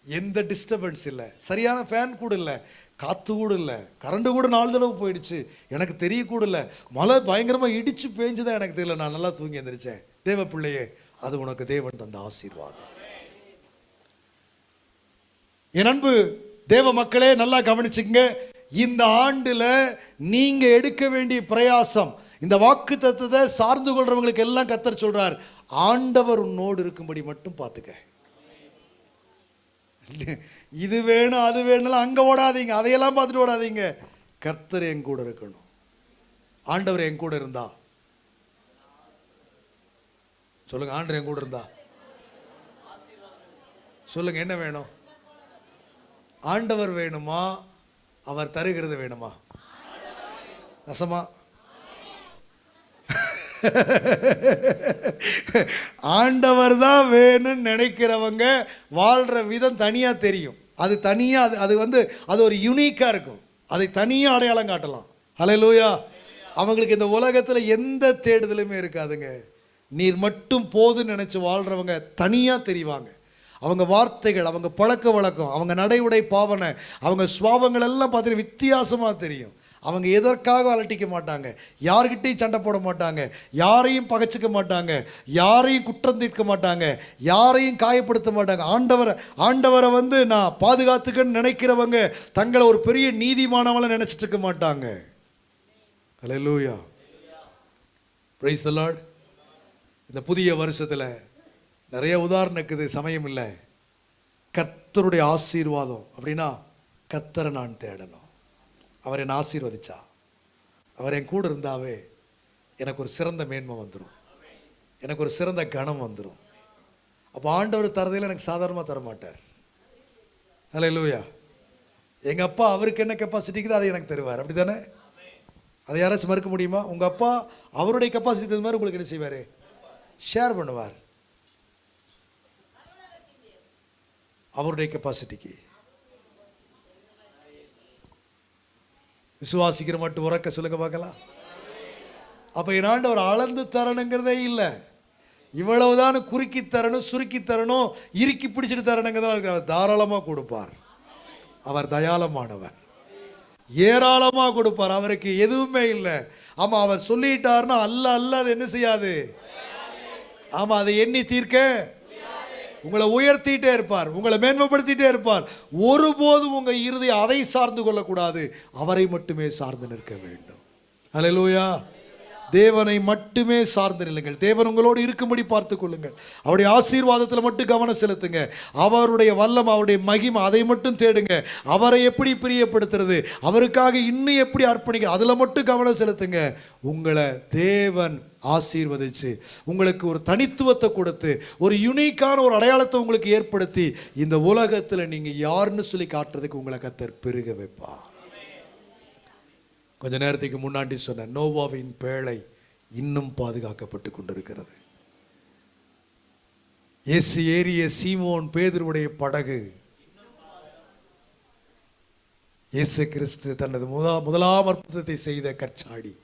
எந்த டிஸ்டர்பன்ஸ் இல்லை. சரியான ஃபேன் கூட இல்லை. காற்று கூட இல்லை. கரண்ட் கூட நாலு தடவை போயிடுச்சு. எனக்கு தெரிய கூட இல்லை. மழை பயங்கரமாக இடித்து பேஞ்சுதான் எனக்கு தெரியல. நான் நல்லா தூங்கி எந்திரிச்சேன். தேவ பிள்ளையே அது உனக்கு தேவன் தந்த ஆசீர்வாதம். என் அன்பு தேவ மக்களே நல்லா கவனிச்சுங்க இந்த ஆண்டில் நீங்கள் எடுக்க வேண்டிய பிரயாசம் இந்த வாக்கு தத்துவத்தை சார்ந்து கொள்றவங்களுக்கு எல்லாம் கத்தர் சொல்றார் ஆண்டவர் உன்னோடு இருக்கும்படி மட்டும் பார்த்துக்க. இது வேணும் அது வேணும் அங்கே ஓடாதீங்க அதையெல்லாம் பார்த்துட்டு ஓடாதீங்க. கர்த்தர் என் கூட இருக்கணும். ஆண்டவர் என் கூட இருந்தா? சொல்லுங்க ஆண்டவர் என் கூட இருந்தா? சொல்லுங்க என்ன வேணும்? ஆண்டவர் வேணுமா? அவர் தருகிறது வேணுமா? நசமா? ஆண்டவர் தான் வேணும்னு நினைக்கிறவங்க வாழ்கிற விதம் தனியாக தெரியும். அது தனியாக அது அது வந்து அது ஒரு யூனிக்காக இருக்கும். அதை தனியாக அடையாளம் காட்டலாம். ஹalleluya அவங்களுக்கு இந்த உலகத்தில் எந்த தேடுதலுமே இருக்காதுங்க. நீர் மட்டும் போதுன்னு நினச்சி வாழ்கிறவங்க தனியாக தெரிவாங்க. அவங்க வார்த்தைகள் அவங்க பழக்க வழக்கம் அவங்க நடை உடை பாவனை அவங்க சுவாபங்கள் எல்லாம் பார்த்தீங்கன்னா வித்தியாசமாக தெரியும். அவங்க எதற்காக அலட்டிக்க மாட்டாங்க? யார்கிட்டையும் சண்டை போட மாட்டாங்க. யாரையும் பகைச்சிக்க மாட்டாங்க. யாரையும் குற்றம் தீர்க்க மாட்டாங்க. யாரையும் காயப்படுத்த மாட்டாங்க. ஆண்டவரை ஆண்டவரை வந்து நான் பாதுகாத்துக்கன்னு நினைக்கிறவங்க தங்களை ஒரு பெரிய நீதிமானவளை நினச்சிட்டு இருக்க மாட்டாங்க. ஹalleluya பிரைஸ் ப்ரைஸ் இந்த புதிய வருஷத்தில் நிறைய உதாரணம் இருக்குது சமயம் இல்லை. கர்த்தருடைய ஆசீர்வாதம் அப்படின்னா கர்த்தரை நான் தேடணும். அவர் என்னை ஆசீர்வதிச்சா? அவர் என் கூட இருந்தாவே எனக்கு ஒரு சிறந்த மேன்மை வந்துடும் எனக்கு ஒரு சிறந்த கணம் வந்துடும் அப்போ ஆண்டவர் தரதையில் எனக்கு சாதாரணமாக தர மாட்டார் ஹலோ இல்லையா எங்கள் அப்பா அவருக்கு என்ன கெப்பாசிட்டிக்குதோ அதை எனக்கு தருவார். அப்படி தானே அதை யாராச்சும் மறுக்க முடியுமா? உங்கள் அப்பா அவருடைய கெப்பாசிட்டி தகுந்த மாதிரி உங்களுக்கு என்ன செய்வார்? ஷேர் பண்ணுவார். அவருடைய கெப்பாசிட்டிக்கு விசுவாசிக்கிற மட்டும் உறக்க சொல்லுங்க பார்க்கலாம். அப்போ என்னாண்டு அவர் அளந்து தரணுங்கிறதே இல்லை. இவ்வளவுதான் குறுக்கி தரணும் சுருக்கி தரணும் இறுக்கி பிடிச்சிட்டு தரணுங்கிறதா அவர் தாராளமாக கொடுப்பார். அவர் தயாளமானவர். ஏராளமாக கொடுப்பார். அவருக்கு எதுவுமே இல்லை. ஆமாம் அவர் சொல்லிட்டாருன்னா அல்ல அல்ல அது என்ன செய்யாது? ஆமாம் அதை எண்ணி தீர்க்க உங்களை உயர்த்திட்டே இருப்பார் உங்களை மேன்மைப்படுத்திட்டே இருப்பார். ஒருபோதும் உங்கள் இறுதி அதை சார்ந்து கொள்ளக்கூடாது அவரை மட்டுமே சார்ந்து நிற்க வேண்டும். அலையலூயா தேவனை மட்டுமே சார்ந்து நில்லுங்கள். தேவன் உங்களோடு இருக்கும்படி பார்த்து கொள்ளுங்கள். அவருடைய ஆசீர்வாதத்தில் மட்டும் கவனம் செலுத்துங்க. அவருடைய வல்லம் அவருடைய மகிமை அதை மட்டும் தேடுங்க. அவரை எப்படி பிரியப்படுத்துறது? அவருக்காக இன்னும் எப்படி அர்ப்பணிக்க? அதில் மட்டும் கவனம் செலுத்துங்க. உங்களை தேவன் ஆசீர்வதிச்சு உங்களுக்கு ஒரு தனித்துவத்தை கொடுத்து ஒரு யுனிக்கான ஒரு அடையாளத்தை உங்களுக்கு ஏற்படுத்தி இந்த உலகத்தில் நீங்கள் யாருன்னு சொல்லி காட்டுறதுக்கு உங்களை கத்தர் பெருக வைப்பார். கொஞ்ச நேரத்துக்கு முன்னாடி சொன்ன நோவாவின் பேழை இன்னும் பாதுகாக்கப்பட்டு கொண்டிருக்கிறது. இயேசு ஏறிய சீமோன் பேதருடைய படகு இயேசு கிறிஸ்து தனது முதா முதலாம் அற்புதத்தை செய்த கற்சாடி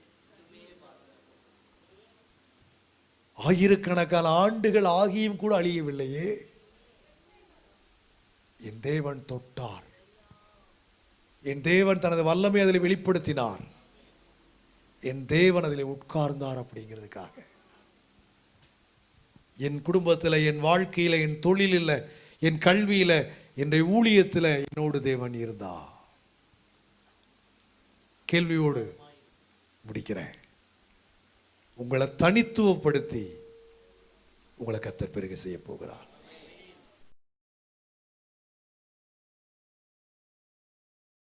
ஆயிரக்கணக்கான ஆண்டுகள் ஆகியும் கூட அழியவில்லையே. என் தேவன் தொட்டார். என் தேவன் தனது வல்லமை அதில் வெளிப்படுத்தினார். என் தேவன் அதில் உட்கார்ந்தார் அப்படிங்கிறதுக்காக. என் குடும்பத்தில் என் வாழ்க்கையில் என் தொழிலில் என் கல்வியில் என்னுடைய ஊழியத்தில் என்னோடு தேவன் இருந்தா கேள்வியோடு முடிக்கிறேன். உங்களை தனித்துவப்படுத்தி உங்களை கத்தர் பெருக செய்ய போகிறார்.